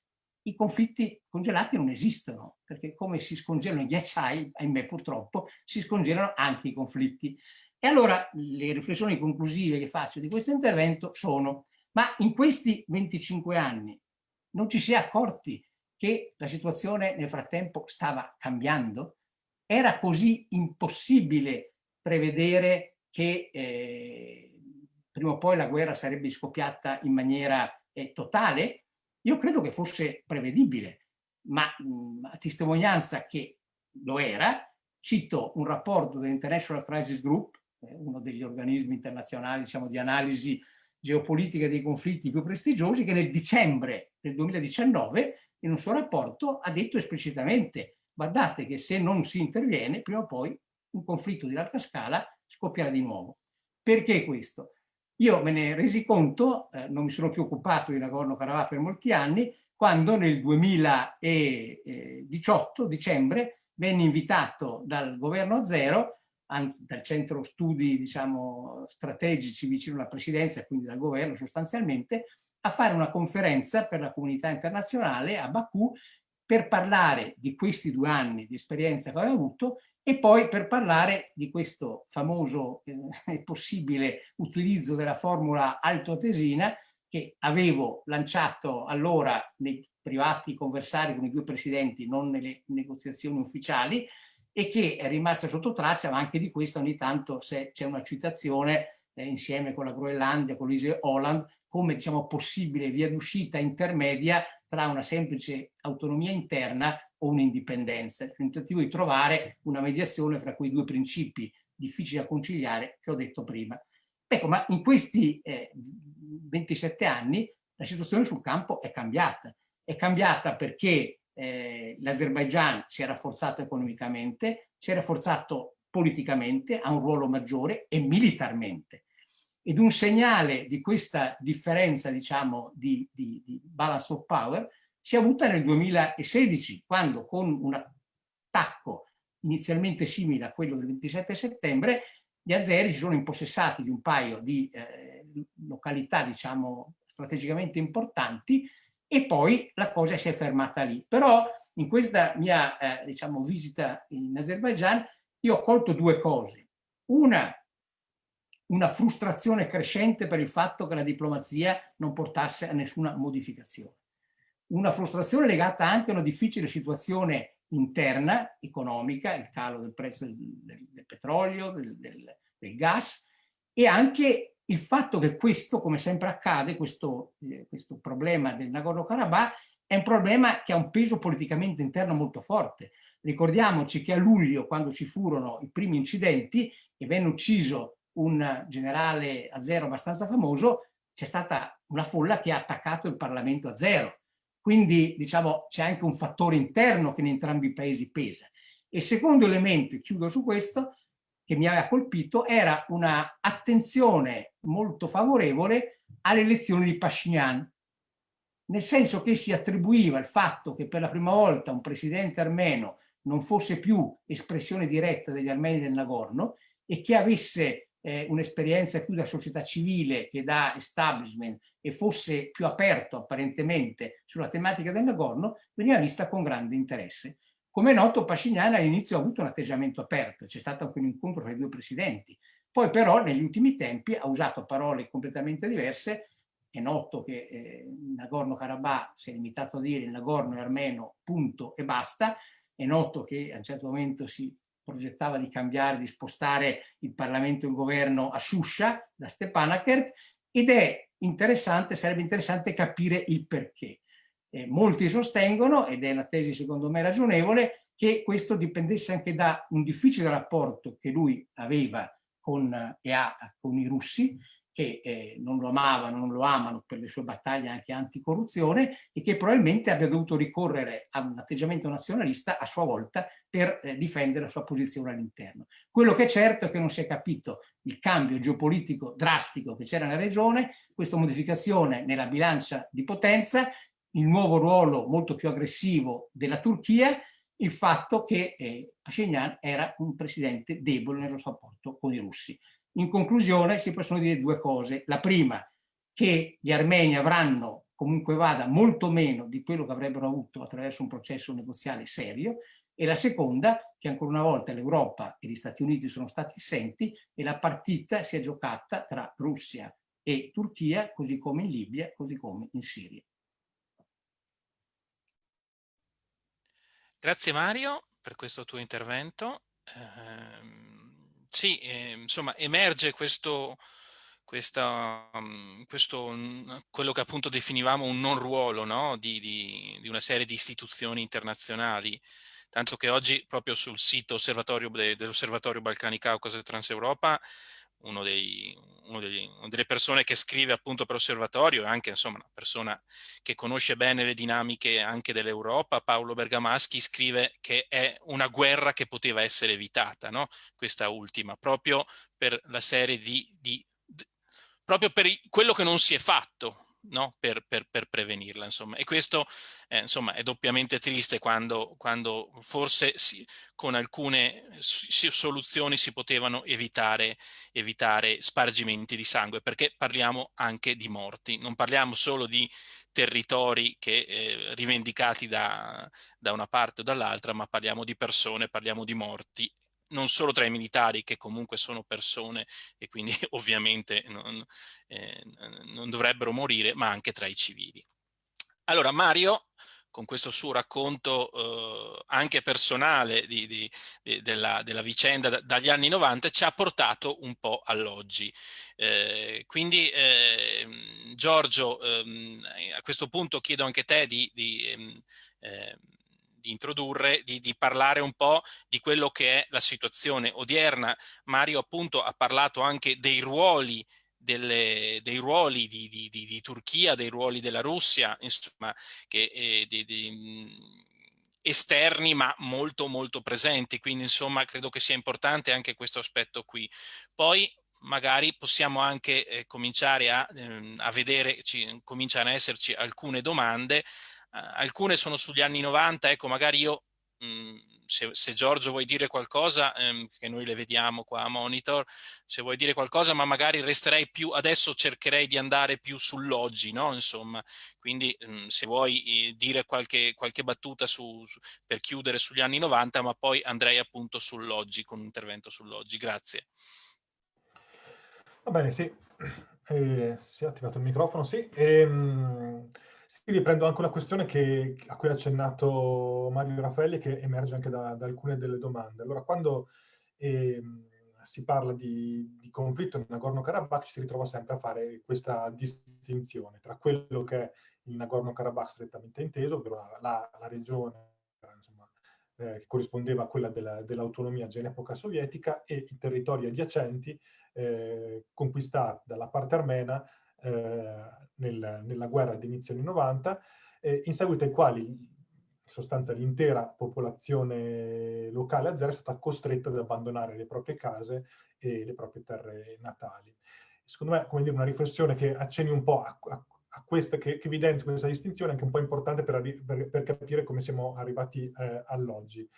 i conflitti congelati non esistono, perché come si scongelano i ghiacciai, ahimè purtroppo, si scongelano anche i conflitti. E allora le riflessioni conclusive che faccio di questo intervento sono, ma in questi 25 anni non ci si è accorti che la situazione nel frattempo stava cambiando? Era così impossibile prevedere che eh, prima o poi la guerra sarebbe scoppiata in maniera eh, totale, io credo che fosse prevedibile, ma mh, a testimonianza che lo era, cito un rapporto dell'International Crisis Group, eh, uno degli organismi internazionali diciamo, di analisi geopolitica dei conflitti più prestigiosi, che nel dicembre del 2019 in un suo rapporto ha detto esplicitamente guardate che se non si interviene, prima o poi un conflitto di larga scala scoppierà di nuovo. Perché questo? Io me ne resi conto, eh, non mi sono più occupato di Nagorno-Karabakh per molti anni, quando nel 2018, dicembre, venne invitato dal governo zero, anzi dal centro studi diciamo, strategici vicino alla presidenza, quindi dal governo sostanzialmente, a fare una conferenza per la comunità internazionale a Baku per parlare di questi due anni di esperienza che aveva avuto e poi per parlare di questo famoso eh, possibile utilizzo della formula altoatesina che avevo lanciato allora nei privati conversari con i due presidenti, non nelle negoziazioni ufficiali, e che è rimasta sotto traccia, ma anche di questo ogni tanto c'è una citazione eh, insieme con la Groenlandia, con l'Ise Holland, come diciamo, possibile via d'uscita intermedia tra una semplice autonomia interna o un'indipendenza, il tentativo di trovare una mediazione fra quei due principi difficili da conciliare che ho detto prima. Ecco, ma in questi eh, 27 anni la situazione sul campo è cambiata. È cambiata perché eh, l'Azerbaigian si è rafforzato economicamente, si è rafforzato politicamente, ha un ruolo maggiore e militarmente. Ed un segnale di questa differenza, diciamo, di, di, di balance of power si è avuta nel 2016, quando con un attacco inizialmente simile a quello del 27 settembre, gli azeri si sono impossessati di un paio di eh, località, diciamo, strategicamente importanti e poi la cosa si è fermata lì. Però in questa mia, eh, diciamo, visita in Azerbaijan io ho colto due cose. Una, una frustrazione crescente per il fatto che la diplomazia non portasse a nessuna modificazione. Una frustrazione legata anche a una difficile situazione interna, economica, il calo del prezzo del, del, del petrolio, del, del, gas, e anche il fatto che questo, come sempre accade, questo, eh, questo problema del Nagorno-Karabakh è un problema che ha un peso politicamente interno molto forte. Ricordiamoci che a luglio, quando ci furono i primi incidenti e venne ucciso un generale azero abbastanza famoso, c'è stata una folla che ha attaccato il Parlamento azero. Quindi, diciamo, c'è anche un fattore interno che in entrambi i paesi pesa. E il secondo elemento, e chiudo su questo, che mi aveva colpito, era una attenzione molto favorevole alle elezioni di Pashinyan, nel senso che si attribuiva il fatto che per la prima volta un presidente armeno non fosse più espressione diretta degli armeni del Nagorno e che avesse eh, un'esperienza più da società civile che da establishment e fosse più aperto apparentemente sulla tematica del Nagorno, veniva vista con grande interesse. Come è noto, Pashinyan all'inizio ha avuto un atteggiamento aperto, c'è stato anche un incontro tra i due presidenti, poi però negli ultimi tempi ha usato parole completamente diverse è noto che eh, Nagorno-Karabakh si è limitato a dire il Nagorno è armeno, punto e basta. È noto che a un certo momento si progettava di cambiare, di spostare il Parlamento e il governo a Shusha, da Stepanakert, ed è interessante, sarebbe interessante capire il perché. Eh, molti sostengono, ed è una tesi secondo me ragionevole, che questo dipendesse anche da un difficile rapporto che lui aveva con, e ha con i russi, che eh, non lo amavano, non lo amano per le sue battaglie anche anticorruzione e che probabilmente abbia dovuto ricorrere a un atteggiamento nazionalista a sua volta per eh, difendere la sua posizione all'interno. Quello che è certo è che non si è capito il cambio geopolitico drastico che c'era nella regione, questa modificazione nella bilancia di potenza, il nuovo ruolo molto più aggressivo della Turchia, il fatto che eh, Pashinyan era un presidente debole nel suo rapporto con i russi. In conclusione si possono dire due cose. La prima, che gli armeni avranno comunque vada molto meno di quello che avrebbero avuto attraverso un processo negoziale serio e la seconda che ancora una volta l'Europa e gli Stati Uniti sono stati assenti e la partita si è giocata tra Russia e Turchia così come in Libia, così come in Siria. Grazie Mario per questo tuo intervento. Eh, sì, eh, insomma, emerge questo, questa, um, questo, quello che appunto definivamo un non ruolo no? di, di, di, una serie di istituzioni internazionali, tanto che oggi proprio sul sito dell'Osservatorio Balcani Caucaso e Transeuropa uno dei, uno degli, una delle persone che scrive appunto per osservatorio, e anche insomma una persona che conosce bene le dinamiche anche dell'Europa, Paolo Bergamaschi scrive che è una guerra che poteva essere evitata, no? questa ultima, proprio per la serie di, di proprio per quello che non si è fatto, no? per, per, per, prevenirla. Insomma. E questo eh, insomma, è doppiamente triste quando, quando forse si, con alcune soluzioni si potevano evitare, evitare spargimenti di sangue, perché parliamo anche di morti, non parliamo solo di territori che, eh, rivendicati da, da una parte o dall'altra, ma parliamo di persone, parliamo di morti non solo tra i militari che comunque sono persone e quindi ovviamente non, eh, non dovrebbero morire, ma anche tra i civili. Allora Mario, con questo suo racconto eh, anche personale di, di, di, della, della, vicenda da, dagli anni 90, ci ha portato un po' all'oggi. Eh, quindi eh, Giorgio, ehm, a questo punto chiedo anche te di, ehm, ehm, di introdurre, di, di, parlare un po' di quello che è la situazione odierna. Mario appunto ha parlato anche dei ruoli delle, dei ruoli di, di, di, Turchia, dei ruoli della Russia, insomma, che, eh, di, esterni ma molto molto presenti, quindi insomma credo che sia importante anche questo aspetto qui. Poi magari possiamo anche eh, cominciare a, eh, a vedere, ci, cominciano a esserci alcune domande alcune sono sugli anni 90, ecco magari io, mh, mhmm, se, se, Giorgio vuoi dire qualcosa, ehm, che noi le vediamo qua a monitor, se vuoi dire qualcosa, ma magari resterei più, adesso cercherei di andare più sull'oggi, no? Insomma, quindi mh, se vuoi eh, dire qualche, qualche battuta su, su, per chiudere sugli anni 90, ma poi andrei appunto sull'oggi, con un intervento sull'oggi. Grazie. Va bene, sì. Eh, si è attivato il microfono, sì. Ehm, sì, riprendo anche una questione che, a cui ha accennato Mario Raffaelli che emerge anche da, da alcune delle domande. Allora, quando eh, si parla di, di conflitto in Nagorno-Karabakh ci si ritrova sempre a fare questa distinzione tra quello che è il Nagorno-Karabakh strettamente inteso, ovvero la, la, la regione insomma, eh, che corrispondeva a quella dell'autonomia dell già in epoca sovietica e i territori adiacenti eh, conquistati dalla parte armena nel, nella guerra di inizio anni 90, eh, in seguito ai quali in sostanza l'intera popolazione locale azera è stata costretta ad abbandonare le proprie case e le proprie terre natali. Secondo me, come dire, una riflessione che accenni un po' a, a, a questa, che, che evidenzia questa distinzione, anche un po' importante per, per, per capire come siamo arrivati eh, all'oggi.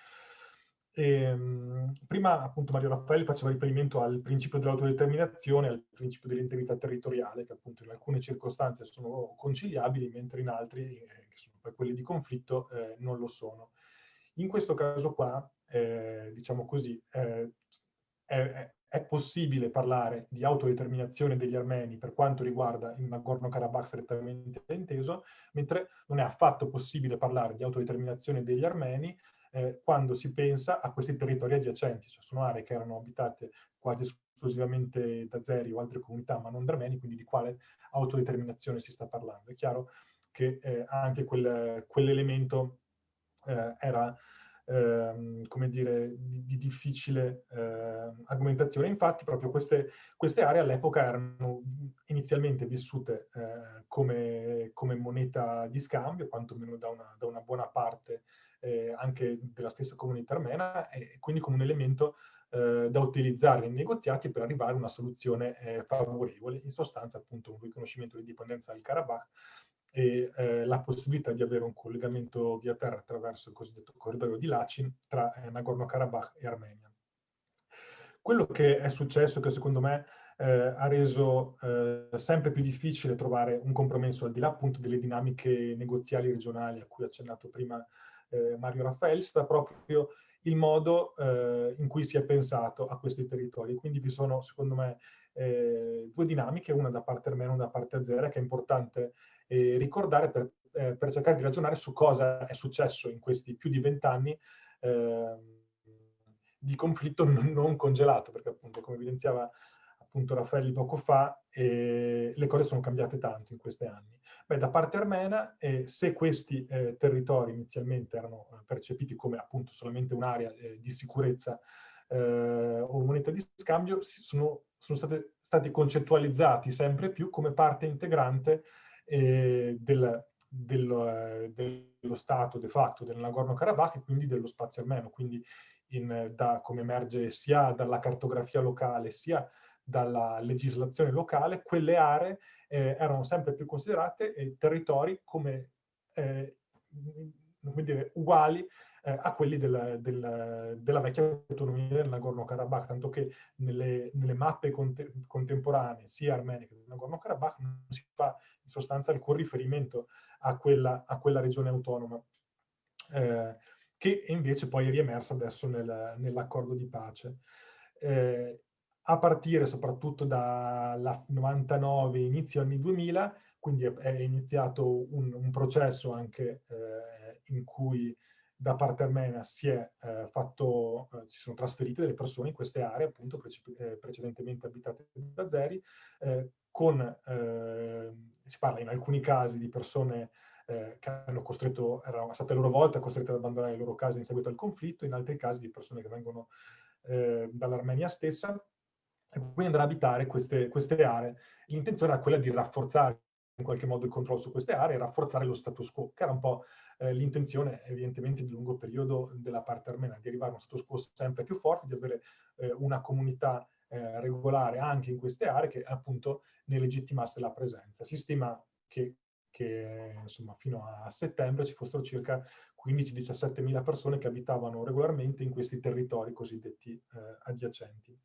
E, ehm, prima appunto Mario Raffaelli faceva riferimento al principio dell'autodeterminazione, al principio dell'integrità territoriale, che appunto in alcune circostanze sono conciliabili, mentre in altri, eh, che sono poi quelli di conflitto, eh, non lo sono. In questo caso qua, eh, diciamo così, eh, è, è, possibile parlare di autodeterminazione degli armeni per quanto riguarda il Nagorno-Karabakh strettamente inteso, mentre non è affatto possibile parlare di autodeterminazione degli armeni eh, quando si pensa a questi territori adiacenti, cioè sono aree che erano abitate quasi esclusivamente da Zeri o altre comunità, ma non da quindi di quale autodeterminazione si sta parlando. È chiaro che eh, anche quel, quell'elemento eh, era ehm, come dire, di, di difficile eh, argomentazione. Infatti proprio queste, queste aree all'epoca erano inizialmente vissute eh, come, come, moneta di scambio, quantomeno da una, da una buona parte eh, anche della stessa comunità armena e quindi come un elemento eh, da utilizzare nei negoziati per arrivare a una soluzione eh, favorevole, in sostanza appunto un riconoscimento di dipendenza del Karabakh e eh, la possibilità di avere un collegamento via terra attraverso il cosiddetto corridoio di Lachin tra eh, Nagorno-Karabakh e Armenia. Quello che è successo, che secondo me eh, ha reso eh, sempre più difficile trovare un compromesso al di là appunto delle dinamiche negoziali regionali a cui ha accennato prima eh, Mario Raffaele, sta proprio il modo eh, in cui si è pensato a questi territori. Quindi vi sono, secondo me, eh, due dinamiche, una da parte armena e una da parte azera, che è importante eh, ricordare per, eh, per, cercare di ragionare su cosa è successo in questi più di vent'anni ehm, di conflitto non congelato, perché appunto, come evidenziava appunto Raffaelli poco fa, eh, le cose sono cambiate tanto in questi anni. Beh, da parte armena, eh, se questi eh, territori inizialmente erano eh, percepiti come appunto solamente un'area eh, di sicurezza eh, o moneta di scambio, sono, sono state, stati concettualizzati sempre più come parte integrante del, del, dello Stato de facto del Nagorno-Karabakh e quindi dello spazio armeno, quindi in, da, come emerge sia dalla cartografia locale sia dalla legislazione locale, quelle aree eh, erano sempre più considerate eh, territori come, eh, come dire, uguali eh, a quelli del, del, della vecchia autonomia del Nagorno-Karabakh, tanto che nelle, nelle mappe conte contemporanee, sia armene che del Nagorno-Karabakh, non si fa in sostanza alcun riferimento a quella, a quella regione autonoma, eh, che invece poi è riemersa adesso nel, nell'accordo di pace. Eh, a partire soprattutto dal 99, inizio anni 2000, quindi è, iniziato un, un processo anche eh, in cui da parte armena si, è, eh, fatto, eh, si sono trasferite delle persone in queste aree, appunto prece eh, precedentemente abitate da Zeri, eh, con, eh, si parla in alcuni casi di persone che hanno costretto, erano state a loro volta costrette ad abbandonare le loro case in seguito al conflitto, in altri casi di persone che vengono dall'Armenia stessa, e quindi andrà ad abitare queste, queste aree. L'intenzione era quella di rafforzare in qualche modo il controllo su queste aree e rafforzare lo status quo, che era un po' eh, l'intenzione evidentemente di lungo periodo della parte armena, di arrivare a uno status quo sempre più forte, di avere eh, una comunità eh, regolare anche in queste aree che appunto ne legittimasse la presenza. Si stima che, che insomma, fino a settembre ci fossero circa 15-17 mila persone che abitavano regolarmente in questi territori cosiddetti eh, adiacenti.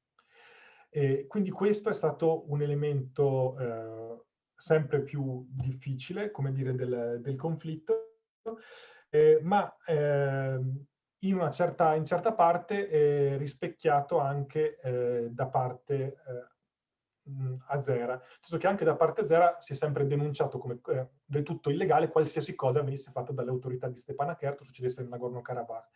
E quindi questo è stato un elemento eh, sempre più difficile, come dire, del, del conflitto, eh, ma eh, in una certa, in certa parte rispecchiato anche eh, da parte mh, azera. Senso che anche da parte azera si è sempre denunciato come eh, del tutto illegale qualsiasi cosa venisse fatta dalle autorità di Stepanakert o succedesse nel Nagorno-Karabakh.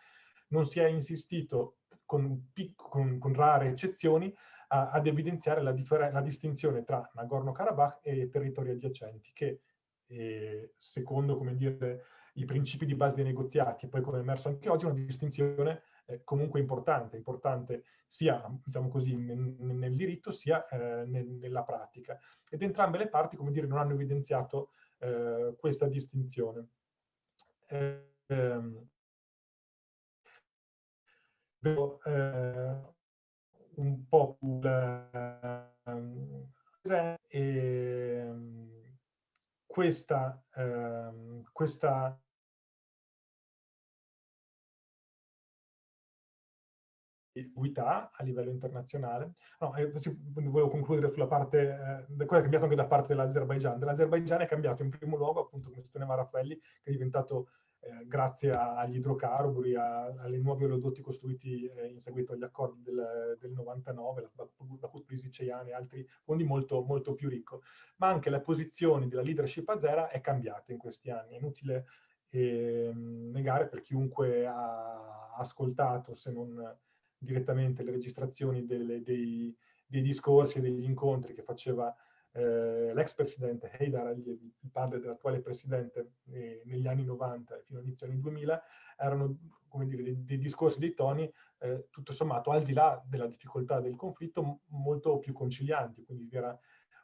Non si è insistito, con, con, con rare eccezioni, a, ad evidenziare la, la, distinzione tra Nagorno-Karabakh e territori adiacenti, che eh, secondo, come dire, i principi di base dei negoziati, e poi come è emerso anche oggi, una distinzione eh, comunque importante, importante sia diciamo così, nel, diritto sia eh, nel, nella pratica. Ed entrambe le parti, come dire, non hanno evidenziato eh, questa distinzione. Ehm, vedo un po' eh, questa, ehm, questa ambiguità a livello internazionale. No, eh, volevo concludere sulla parte, eh, cosa è cambiato anche da parte dell'Azerbaijan. Dell'Azerbaijan è cambiato in primo luogo, appunto, come sosteneva Raffaelli, che è diventato, eh, grazie a, agli idrocarburi, a, alle nuovi oleodotti costruiti eh, in seguito agli accordi del, del 99, la Bakut Prisiceian e altri fondi, molto, molto più ricco. Ma anche la posizione della leadership azera è cambiata in questi anni. È inutile ehm, negare per chiunque ha ascoltato, se non direttamente le registrazioni delle, dei, dei, discorsi e degli incontri che faceva eh, l'ex presidente Haidar, il, il padre dell'attuale presidente eh, negli anni 90 e fino all'inizio anni 2000, erano dire, dei, dei discorsi, dei toni, eh, tutto sommato, al di là della difficoltà del conflitto, molto più concilianti, quindi vi era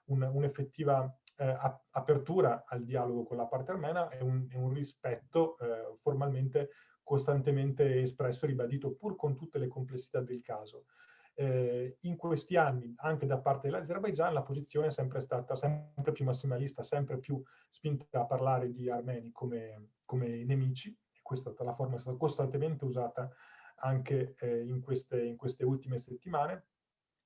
un'effettiva un eh, apertura al dialogo con la parte armena e un, e un rispetto eh, formalmente costantemente espresso e ribadito pur con tutte le complessità del caso. Eh, in questi anni, anche da parte dell'Azerbaigian, la posizione è sempre stata sempre più massimalista, sempre più spinta a parlare di armeni come, come nemici, e questa la forma è stata costantemente usata anche eh, in, queste, in, queste, ultime settimane,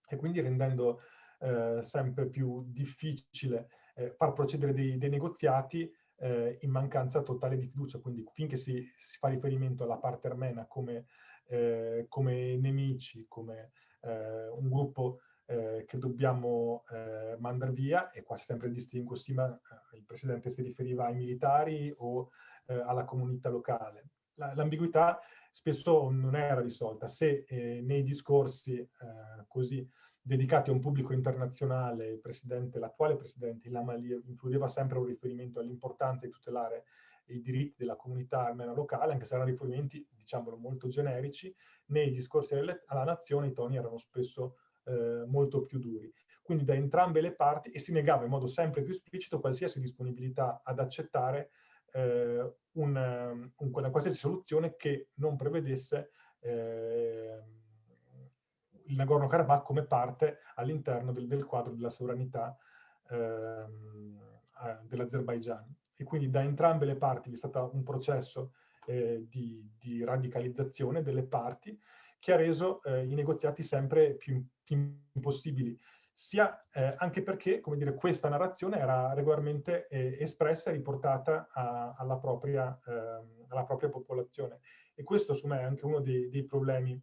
e quindi rendendo eh, sempre più difficile eh, far procedere dei, dei negoziati eh, in mancanza totale di fiducia, quindi finché si, si fa riferimento alla parte armena come, eh, come nemici, come un gruppo eh, che dobbiamo eh, mandare via, e qua si sempre distingue, sì, ma eh, il Presidente si riferiva ai militari o alla comunità locale. L'ambiguità spesso non era risolta. Se nei discorsi così dedicati a un pubblico internazionale, l'attuale presidente Ilham Aliyev includeva sempre un riferimento all'importanza di tutelare i diritti della comunità armena locale, anche se erano riferimenti, diciamolo, molto generici, nei discorsi alla nazione i toni erano spesso eh, molto più duri. Quindi da entrambe le parti, e si negava in modo sempre più esplicito qualsiasi disponibilità ad accettare eh, un, un, una qualsiasi soluzione che non prevedesse eh, il Nagorno-Karabakh come parte all'interno del, del, quadro della sovranità ehm, eh, dell'Azerbaigian. E quindi da entrambe le parti vi è stato un processo eh, di, di, radicalizzazione delle parti che ha reso eh, i negoziati sempre più, più impossibili, sia eh, anche perché, come dire, questa narrazione era regolarmente eh, espressa e riportata a, alla, propria, ehm, alla, propria, popolazione. E questo, secondo me, è anche uno dei, dei problemi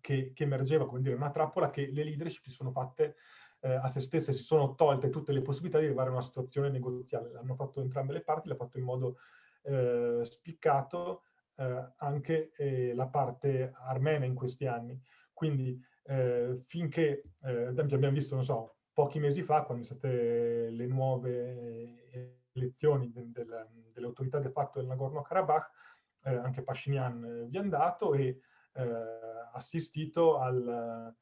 che, che, emergeva, come dire, una trappola che le leadership si sono fatte eh, a se stesse, si sono tolte tutte le possibilità di arrivare a una situazione negoziale. L'hanno fatto entrambe le parti, l'ha fatto in modo eh, spiccato eh, anche eh, la parte armena in questi anni. Quindi eh, finché, eh, ad esempio abbiamo visto, non so, pochi mesi fa, quando sono state le nuove elezioni de, de, delle autorità de facto del Nagorno-Karabakh, anche Pashinyan vi è andato e assistito al,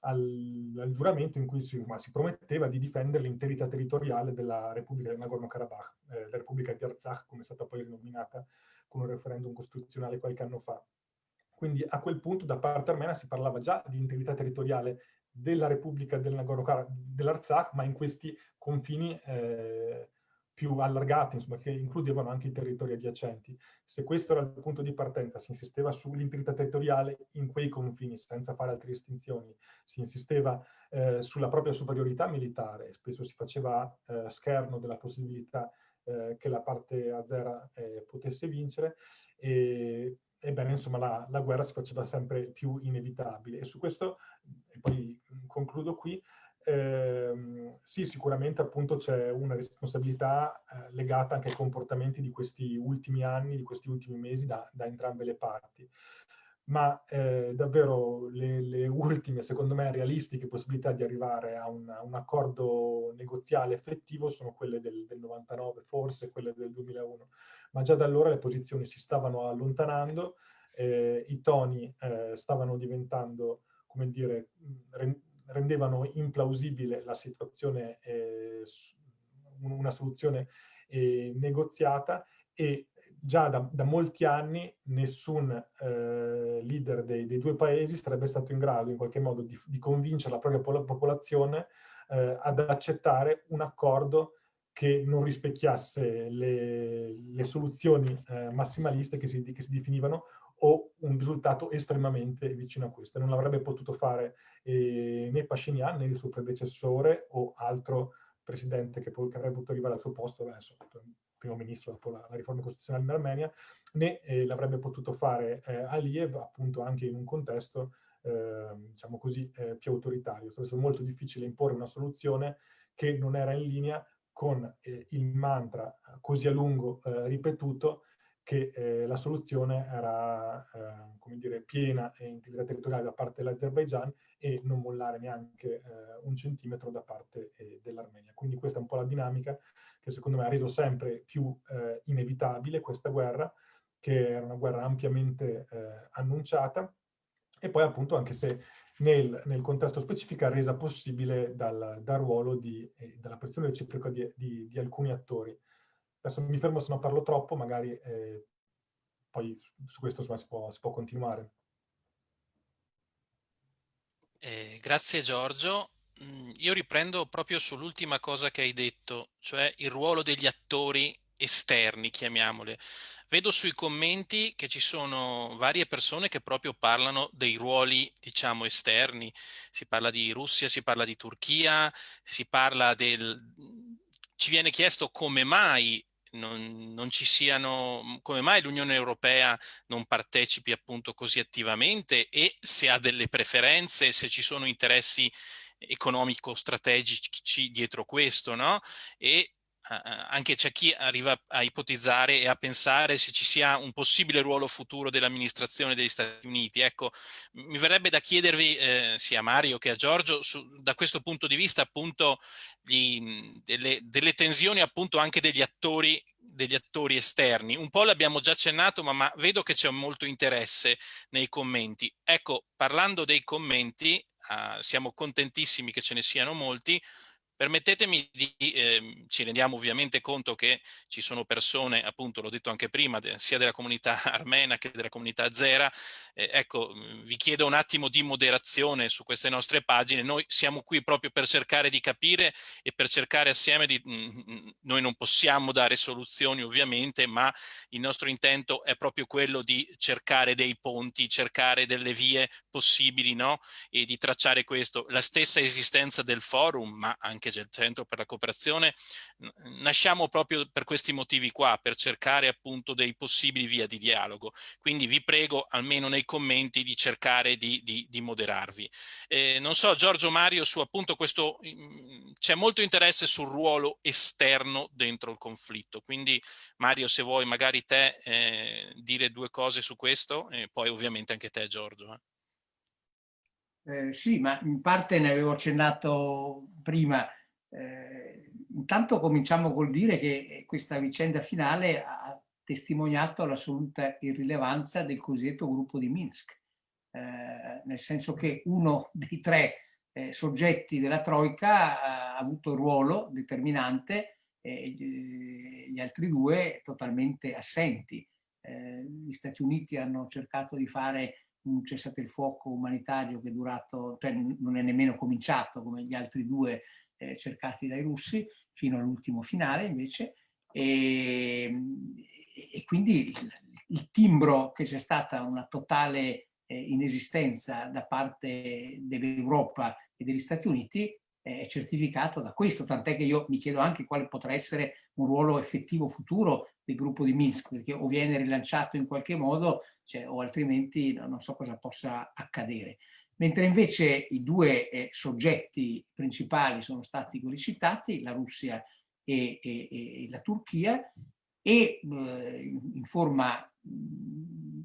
al, al, giuramento in cui si, si, prometteva di difendere l'interità territoriale della Repubblica del Nagorno-Karabakh, eh, la Repubblica di Artsakh, come è stata poi rinominata con un referendum costituzionale qualche anno fa. Quindi a quel punto da parte armena si parlava già di integrità territoriale della Repubblica del Nagorno-Karabakh, dell'Artsakh, ma in questi confini eh, più allargati, insomma, che includevano anche i territori adiacenti. Se questo era il punto di partenza, si insisteva sull'integrità territoriale in quei confini, senza fare altre distinzioni, si insisteva eh, sulla propria superiorità militare, spesso si faceva eh, scherno della possibilità eh, che la parte azera eh, potesse vincere, e, ebbene, insomma, la, la, guerra si faceva sempre più inevitabile. E su questo, e poi concludo qui, ehm, sì, sicuramente appunto c'è una responsabilità eh, legata anche ai comportamenti di questi ultimi anni, di questi ultimi mesi da, da entrambe le parti. Ma eh, davvero le, le, ultime, secondo me, realistiche possibilità di arrivare a un, un accordo negoziale effettivo sono quelle del, del 99, forse quelle del 2001. Ma già da allora le posizioni si stavano allontanando, eh, i toni eh, stavano diventando, come dire, rendevano implausibile la situazione, eh, una soluzione eh, negoziata e già da, da, molti anni nessun eh, leader dei, dei, due paesi sarebbe stato in grado in qualche modo di, di convincere la propria popolazione eh, ad accettare un accordo che non rispecchiasse le, le soluzioni eh, massimaliste che si, che si definivano o un risultato estremamente vicino a questo. Non l'avrebbe potuto fare eh, né Pashinyan né il suo predecessore o altro presidente che, che avrebbe potuto arrivare al suo posto, adesso primo ministro dopo la, la riforma costituzionale in Armenia, né eh, l'avrebbe potuto fare eh, Aliyev appunto anche in un contesto eh, diciamo così eh, più autoritario. È stato molto difficile imporre una soluzione che non era in linea con eh, il mantra così a lungo eh, ripetuto che eh, la soluzione era, eh, come dire, piena e integrità territoriale da parte dell'Azerbaigian e non mollare neanche eh, un centimetro da parte eh, dell'Armenia. Quindi questa è un po' la dinamica che secondo me ha reso sempre più eh, inevitabile questa guerra, che era una guerra ampiamente eh, annunciata, e poi appunto anche se nel, nel, contesto specifico resa possibile dal, dal ruolo di, dalla pressione reciproca di, di, di alcuni attori. Adesso mi fermo se non parlo troppo, magari eh, poi su questo insomma, si, può, si può continuare. Eh, grazie Giorgio. Mm, io riprendo proprio sull'ultima cosa che hai detto, cioè il ruolo degli attori esterni, chiamiamole. Vedo sui commenti che ci sono varie persone che proprio parlano dei ruoli, diciamo, esterni. Si parla di Russia, si parla di Turchia, si parla del... Ci viene chiesto come mai non, non, ci siano, mhmm, come mai l'Unione Europea non partecipi appunto così attivamente e se ha delle preferenze, se ci sono interessi economico-strategici dietro questo, no? E anche c'è chi arriva a ipotizzare e a pensare se ci sia un possibile ruolo futuro dell'amministrazione degli Stati Uniti. Ecco, mi verrebbe da chiedervi eh, sia a Mario che a Giorgio su, da questo punto di vista appunto gli, delle, delle, tensioni appunto anche degli attori degli attori esterni. Un po' l'abbiamo già accennato, ma, ma vedo che c'è molto interesse nei commenti. Ecco, parlando dei commenti, eh, siamo contentissimi che ce ne siano molti, Permettetemi di, eh, ci rendiamo ovviamente conto che ci sono persone, appunto l'ho detto anche prima, sia della comunità armena che della comunità azera, eh, ecco, vi chiedo un attimo di moderazione su queste nostre pagine, noi siamo qui proprio per cercare di capire e per cercare assieme di, mh, noi non possiamo dare soluzioni ovviamente, ma il nostro intento è proprio quello di cercare dei ponti, cercare delle vie possibili, no? E di tracciare questo. La stessa esistenza del forum, ma anche anche del Centro per la Cooperazione, nasciamo proprio per questi motivi qua, per cercare appunto dei possibili via di dialogo. Quindi vi prego, almeno nei commenti, di cercare di, di, di moderarvi. Eh, non so, Giorgio Mario, su appunto questo, mm, c'è molto interesse sul ruolo esterno dentro il conflitto. Quindi Mario, se vuoi magari te eh, dire due cose su questo, e poi ovviamente anche te Giorgio. Eh. Eh, sì, ma in parte ne avevo accennato prima. Eh, intanto cominciamo col dire che questa vicenda finale ha testimoniato l'assoluta irrilevanza del cosiddetto gruppo di Minsk, eh, nel senso che uno dei tre eh, soggetti della Troica ha avuto un ruolo determinante e gli altri due totalmente assenti. Eh, gli Stati Uniti hanno cercato di fare un cessate il fuoco umanitario che è durato, cioè non è nemmeno cominciato come gli altri due eh, cercati dai russi, fino all'ultimo finale invece, e, e quindi il, il, timbro che c'è stata una totale eh, inesistenza da parte dell'Europa e degli Stati Uniti è certificato da questo, tant'è che io mi chiedo anche quale potrà essere un ruolo effettivo futuro del gruppo di Minsk, perché o viene rilanciato in qualche modo cioè, o altrimenti non so cosa possa accadere. Mentre invece i due eh, soggetti principali sono stati quelli citati, la Russia e, e, e la Turchia, e eh, in forma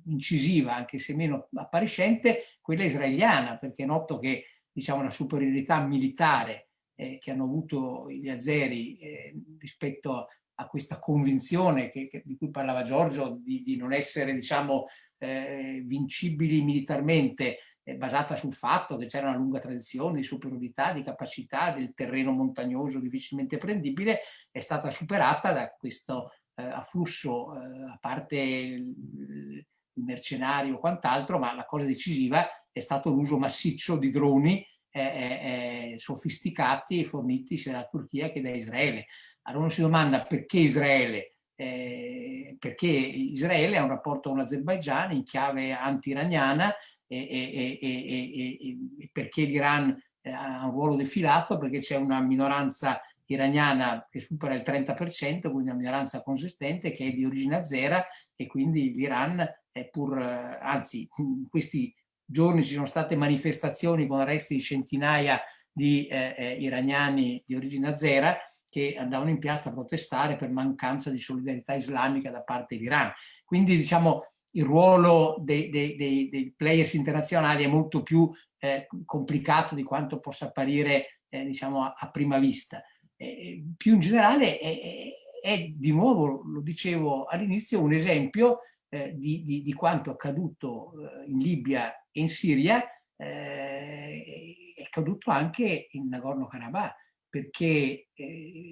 incisiva, anche se meno appariscente, quella israeliana, perché è noto che diciamo, la superiorità militare eh, che hanno avuto gli azeri eh, rispetto a questa convinzione che, che, di cui parlava Giorgio, di, di non essere diciamo, eh, vincibili militarmente, basata sul fatto che c'era una lunga tradizione di superiorità, di capacità del terreno montagnoso difficilmente prendibile, è stata superata da questo eh, afflusso, eh, a parte il, mercenario o quant'altro, ma la cosa decisiva è stato l'uso massiccio di droni eh, eh, sofisticati forniti sia dalla Turchia che da Israele. Allora uno si domanda perché Israele? Eh, perché Israele ha un rapporto con l'Azerbaigian in chiave anti-iraniana e, e, e, perché l'Iran ha un ruolo defilato, perché c'è una minoranza iraniana che supera il 30%, quindi una minoranza consistente che è di origine azera e quindi l'Iran è pur, anzi in questi giorni ci sono state manifestazioni con arresti di centinaia di eh, eh, iraniani di origine azera che andavano in piazza a protestare per mancanza di solidarietà islamica da parte dell'Iran. Quindi diciamo il ruolo dei, dei, dei, dei, players internazionali è molto più eh, complicato di quanto possa apparire eh, diciamo a, a, prima vista. Eh, più in generale è, è, è, di nuovo, lo dicevo all'inizio, un esempio eh, di, di, di, quanto accaduto eh, in Libia e in Siria eh, è accaduto anche in Nagorno-Karabakh, perché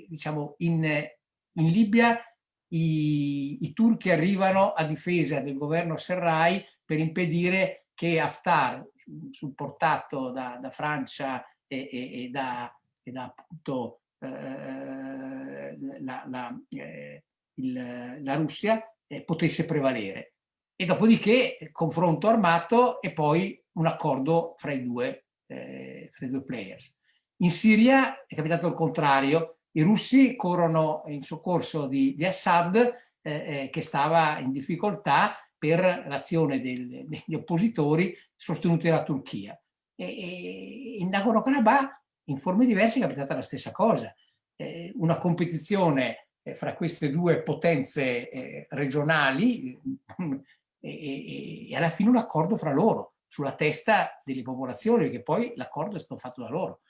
diciamo in, in Libia i, i, turchi arrivano a difesa del governo Serrai per impedire che Haftar, supportato da, da Francia e, e, e, da, e da appunto eh, la, la, eh, il, la Russia, eh, potesse prevalere. E dopodiché confronto armato e poi un accordo fra i due, eh, fra i due players. In Siria è capitato il contrario, i russi corrono in soccorso di, di Assad eh, eh che stava in difficoltà per l'azione degli oppositori sostenuti dalla Turchia. E, e in Nagorno-Karabakh in forme diverse è capitata la stessa cosa. Eh, una competizione eh, fra queste due potenze eh, regionali e, e, alla fine un accordo fra loro sulla testa delle popolazioni, perché poi l'accordo è stato fatto da loro.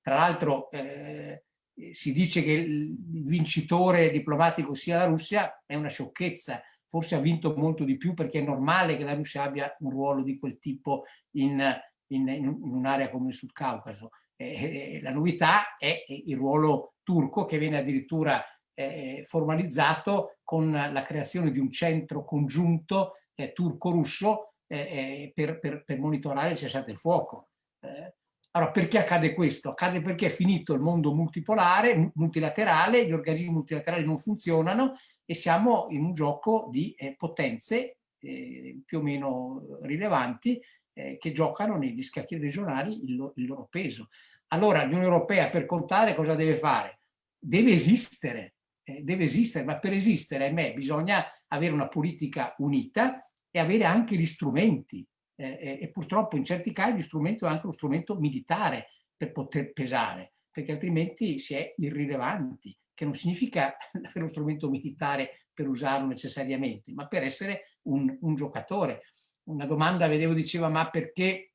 Tra l'altro eh, si dice che il vincitore diplomatico sia la Russia, è una sciocchezza, forse ha vinto molto di più perché è normale che la Russia abbia un ruolo di quel tipo in, in, in un'area come il Sud Caucaso. Eh, la novità è il ruolo turco che viene addirittura eh, formalizzato con la creazione di un centro congiunto eh, turco-russo eh, eh, per, per, per, monitorare il cessate il fuoco. Eh, allora, perché accade questo? Accade perché è finito il mondo multipolare, multilaterale, gli organismi multilaterali non funzionano e siamo in un gioco di eh, potenze più o meno rilevanti che giocano negli scacchi regionali il, il loro peso. Allora l'Unione Europea per contare cosa deve fare? Deve esistere, eh, deve esistere, ma per esistere, ahimè, bisogna avere una politica unita e avere anche gli strumenti. Eh, e purtroppo in certi casi gli strumenti è anche lo strumento militare per poter pesare, perché altrimenti si è irrilevanti, che non significa avere lo strumento militare per usarlo necessariamente, ma per essere un, un giocatore. Una domanda, vedevo, diceva, ma perché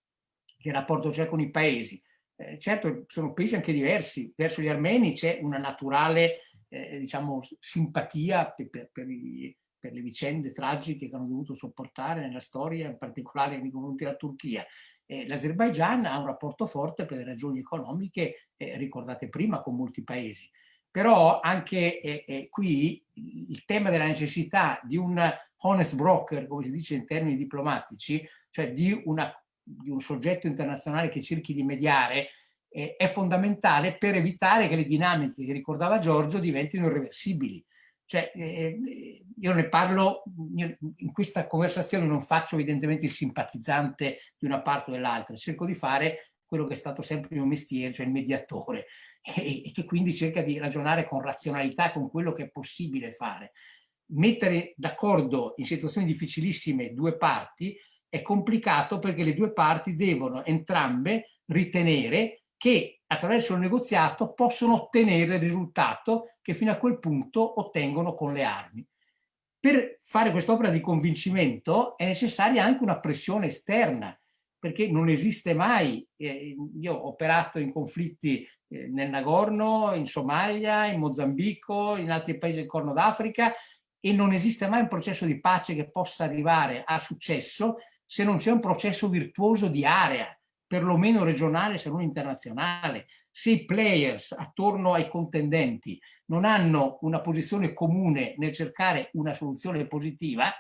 che rapporto c'è con i paesi? Eh, certo, sono paesi anche diversi. Verso gli armeni c'è una naturale eh, diciamo, simpatia per, per, per, i, per, le vicende tragiche che hanno dovuto sopportare nella storia, in particolare nei confronti della Turchia. Eh, L'Azerbaigian ha un rapporto forte per le ragioni economiche eh, ricordate prima con molti paesi. Però anche eh, eh, qui il tema della necessità di un honest broker, come si dice in termini diplomatici, cioè di, una, di un soggetto internazionale che cerchi di mediare, eh, è fondamentale per evitare che le dinamiche che ricordava Giorgio diventino irreversibili. Cioè, eh, io ne parlo, io in questa conversazione non faccio evidentemente il simpatizzante di una parte o dell'altra, cerco di fare quello che è stato sempre il mio mestiere, cioè il mediatore, e, e che quindi cerca di ragionare con razionalità, con quello che è possibile fare. Mettere d'accordo in situazioni difficilissime due parti È complicato perché le due parti devono entrambe ritenere che attraverso il negoziato possono ottenere il risultato che fino a quel punto ottengono con le armi. Per fare quest'opera di convincimento è necessaria anche una pressione esterna, perché non esiste mai, eh, io ho operato in conflitti eh, nel Nagorno, in Somalia, in Mozambico, in altri paesi del Corno d'Africa e non esiste mai un processo di pace che possa arrivare a successo se non c'è un processo virtuoso di area, perlomeno regionale se non internazionale. Se i players attorno ai contendenti non hanno una posizione comune nel cercare una soluzione positiva,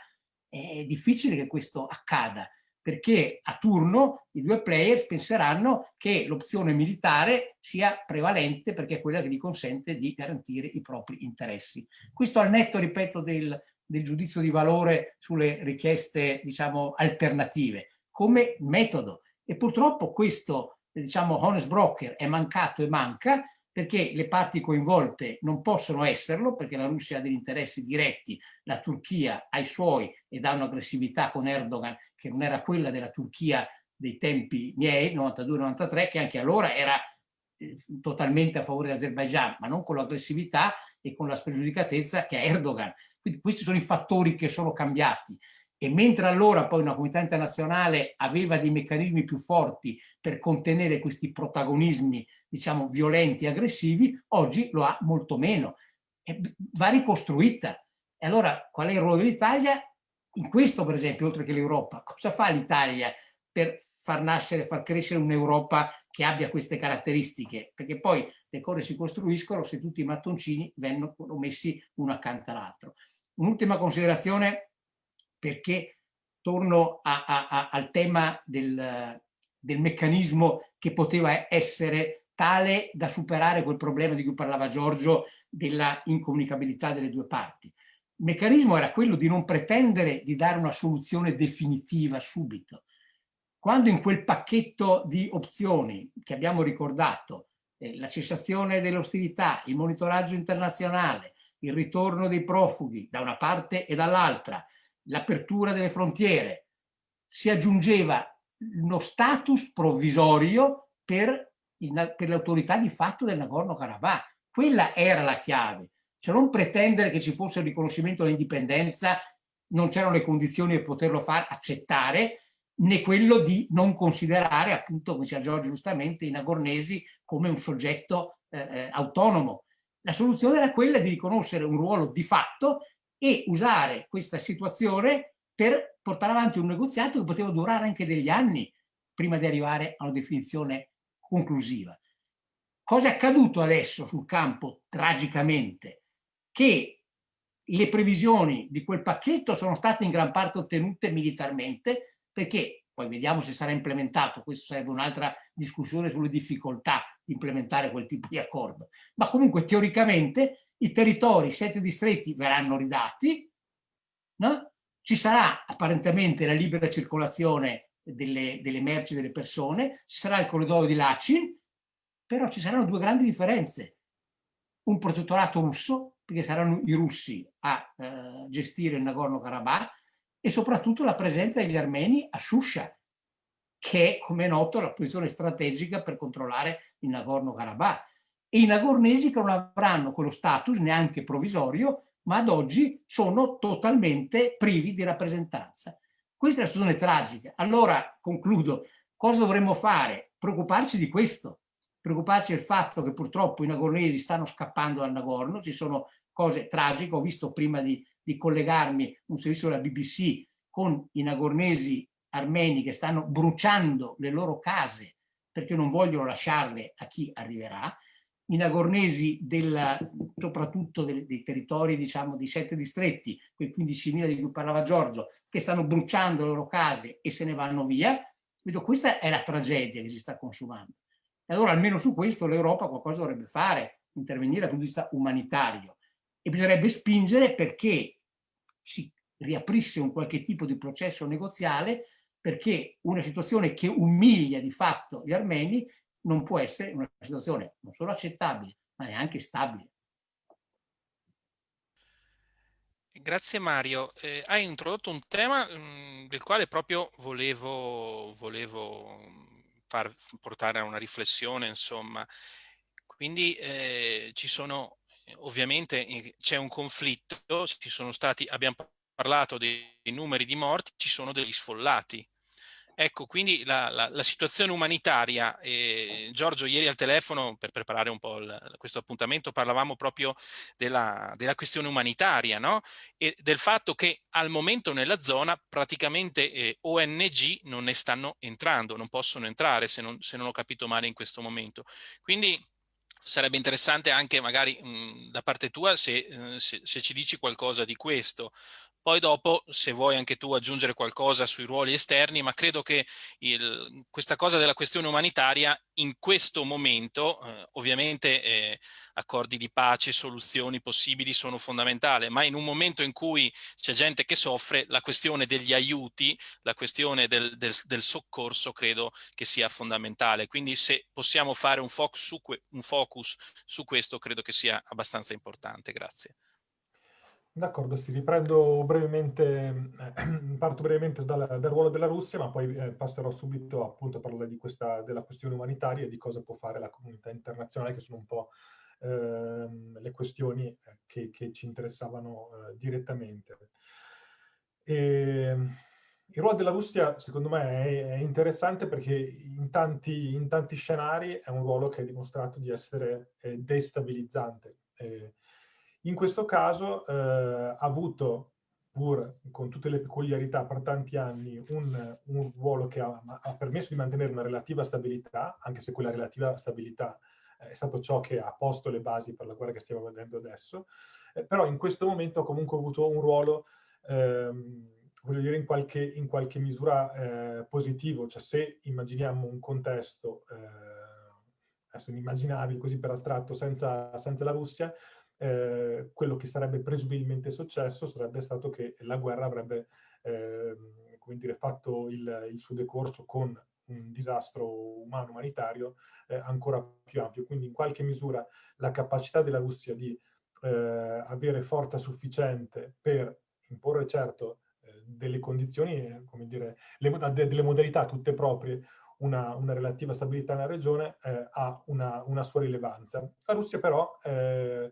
è difficile che questo accada, perché a turno i due players penseranno che l'opzione militare sia prevalente perché è quella che gli consente di garantire i propri interessi. Questo al netto, ripeto, del, del giudizio di valore sulle richieste, diciamo, alternative, come metodo. E purtroppo questo, diciamo, honest broker è mancato e manca perché le parti coinvolte non possono esserlo, perché la Russia ha degli interessi diretti, la Turchia ha i suoi ed ha un'aggressività con Erdogan che non era quella della Turchia dei tempi miei, 92-93, che anche allora era eh, totalmente a favore dell'Azerbaijan, ma non con l'aggressività e con la spregiudicatezza che ha Erdogan. Quindi questi sono i fattori che sono cambiati. E mentre allora poi una comunità internazionale aveva dei meccanismi più forti per contenere questi protagonismi, diciamo, violenti e aggressivi, oggi lo ha molto meno. E va ricostruita. E allora qual è il ruolo dell'Italia? In questo, per esempio, oltre che l'Europa, cosa fa l'Italia per far nascere, far crescere un'Europa che abbia queste caratteristiche? Perché poi le cose si costruiscono se tutti i mattoncini vengono messi uno accanto all'altro. Un'ultima considerazione perché torno a, a, a, al tema del, del meccanismo che poteva essere tale da superare quel problema di cui parlava Giorgio della incomunicabilità delle due parti. Il meccanismo era quello di non pretendere di dare una soluzione definitiva subito. Quando in quel pacchetto di opzioni che abbiamo ricordato, eh, la cessazione delle ostilità, il monitoraggio internazionale, il ritorno dei profughi da una parte e dall'altra, l'apertura delle frontiere, si aggiungeva uno status provvisorio per, per l'autorità di fatto del Nagorno-Karabakh. Quella era la chiave, cioè non pretendere che ci fosse il riconoscimento dell'indipendenza, non c'erano le condizioni per poterlo far accettare, né quello di non considerare, appunto, come diceva Giorgio giustamente, i nagornesi come un soggetto eh, eh autonomo. La soluzione era quella di riconoscere un ruolo di fatto e usare questa situazione per portare avanti un negoziato che poteva durare anche degli anni prima di arrivare a una definizione conclusiva. Cosa è accaduto adesso sul campo, tragicamente? Che le previsioni di quel pacchetto sono state in gran parte ottenute militarmente perché, poi vediamo se sarà implementato, questa sarebbe un'altra discussione sulle difficoltà di implementare quel tipo di accordo, ma comunque teoricamente i territori, i sette distretti verranno ridati, no? ci sarà apparentemente la libera circolazione delle, delle merci delle persone, ci sarà il corridoio di Lachin, però ci saranno due grandi differenze. Un protettorato russo, perché saranno i russi a eh, gestire il Nagorno-Karabakh, e soprattutto la presenza degli armeni a Shusha, che è, come è noto, la posizione strategica per controllare il Nagorno-Karabakh e i nagornesi che non avranno quello status neanche provvisorio, ma ad oggi sono totalmente privi di rappresentanza. Questa è la situazione tragica. Allora, concludo, cosa dovremmo fare? Preoccuparci di questo, preoccuparci del fatto che purtroppo i nagornesi stanno scappando dal Nagorno, ci sono cose tragiche, ho visto prima di, di collegarmi un servizio della BBC con i nagornesi armeni che stanno bruciando le loro case perché non vogliono lasciarle a chi arriverà, i nagornesi della, soprattutto dei, dei territori diciamo dei sette distretti, quei 15.000 di cui parlava Giorgio, che stanno bruciando le loro case e se ne vanno via, vedo questa è la tragedia che si sta consumando. E allora almeno su questo l'Europa qualcosa dovrebbe fare, intervenire dal punto di vista umanitario e bisognerebbe spingere perché si riaprisse un qualche tipo di processo negoziale perché una situazione che umilia di fatto gli armeni non può essere una situazione non solo accettabile, ma neanche stabile. Grazie Mario. Eh, hai introdotto un tema mh, mm, del quale proprio volevo, volevo far portare a una riflessione, insomma. Quindi eh, ci sono, ovviamente c'è un conflitto, ci sono stati, abbiamo parlato dei numeri di morti, ci sono degli sfollati. Ecco, quindi la, la, la situazione umanitaria, eh, Giorgio ieri al telefono per preparare un po' il, questo appuntamento parlavamo proprio della, della questione umanitaria no? e del fatto che al momento nella zona praticamente eh, ONG non ne stanno entrando, non possono entrare se non, se non ho capito male in questo momento. Quindi sarebbe interessante anche magari mh, da parte tua se, eh, se, se, ci dici qualcosa di questo. Poi dopo, se vuoi anche tu aggiungere qualcosa sui ruoli esterni, ma credo che il, questa cosa della questione umanitaria in questo momento, eh, ovviamente eh, accordi di pace, soluzioni possibili sono fondamentali, ma in un momento in cui c'è gente che soffre, la questione degli aiuti, la questione del, del, del soccorso credo che sia fondamentale. Quindi se possiamo fare un focus, su, un focus su questo, credo che sia abbastanza importante. Grazie. D'accordo, sì, riprendo brevemente, eh, parto brevemente dal, dal, ruolo della Russia, ma poi eh, passerò subito appunto a parlare questa, della questione umanitaria e di cosa può fare la comunità internazionale, che sono un po' eh, le questioni eh, che, che ci interessavano eh, direttamente. E, ehm, il ruolo della Russia, secondo me, è, è interessante perché in tanti, in tanti, scenari è un ruolo che ha dimostrato di essere eh, destabilizzante. In questo caso eh, ha avuto, pur con tutte le peculiarità per tanti anni, un, un ruolo che ha, ha, permesso di mantenere una relativa stabilità, anche se quella relativa stabilità eh, è stato ciò che ha posto le basi per la guerra che stiamo vedendo adesso, eh, però in questo momento ha comunque avuto un ruolo, ehm, voglio dire, in qualche, in qualche misura eh, positivo, cioè se immaginiamo un contesto eh, adesso inimmaginabile così per astratto senza, senza la Russia, eh, quello che sarebbe presumibilmente successo sarebbe stato che la guerra avrebbe eh, dire, fatto il, il, suo decorso con un disastro umano umanitario eh, ancora più ampio. Quindi in qualche misura la capacità della Russia di eh, avere forza sufficiente per imporre certo eh, delle condizioni, come dire, le, delle modalità tutte proprie una, una, relativa stabilità nella regione eh, ha una, una, sua rilevanza. La Russia però eh,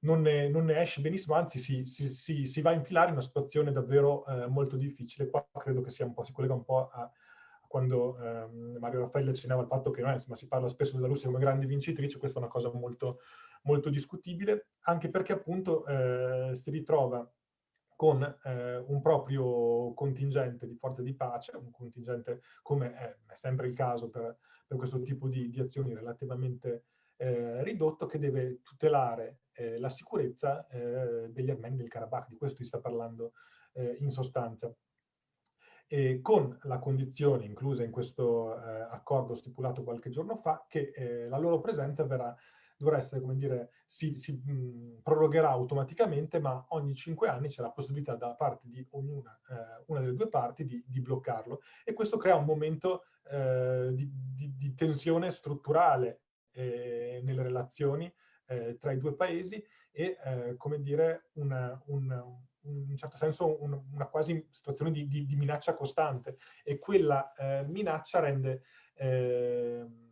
non ne, non ne, esce benissimo, anzi si, si, si, si, va a infilare in una situazione davvero eh, molto difficile. Qua credo che sia un po', si collega un po' a, quando ehm, Mario Raffaele accennava al fatto che no, insomma, si parla spesso della Russia come grande vincitrice, questa è una cosa molto, molto discutibile, anche perché appunto eh, si ritrova con eh, un proprio contingente di forze di pace, un contingente come è, è sempre il caso per, per questo tipo di, di azioni relativamente eh, ridotto, che deve tutelare eh, la sicurezza eh, degli armeni del Karabakh, di questo si sta parlando eh, in sostanza. E con la condizione inclusa in questo eh, accordo stipulato qualche giorno fa che la loro presenza verrà, dovrà essere, come dire, si, si mh, prorogherà automaticamente, ma ogni cinque anni c'è la possibilità da parte di ognuna, una delle due parti di, di, bloccarlo. E questo crea un momento di, di, di tensione strutturale nelle relazioni eh, tra i due paesi e, eh, come dire, una, un, in un certo senso un, una quasi situazione di, di, di, minaccia costante. E quella eh, minaccia rende ehm,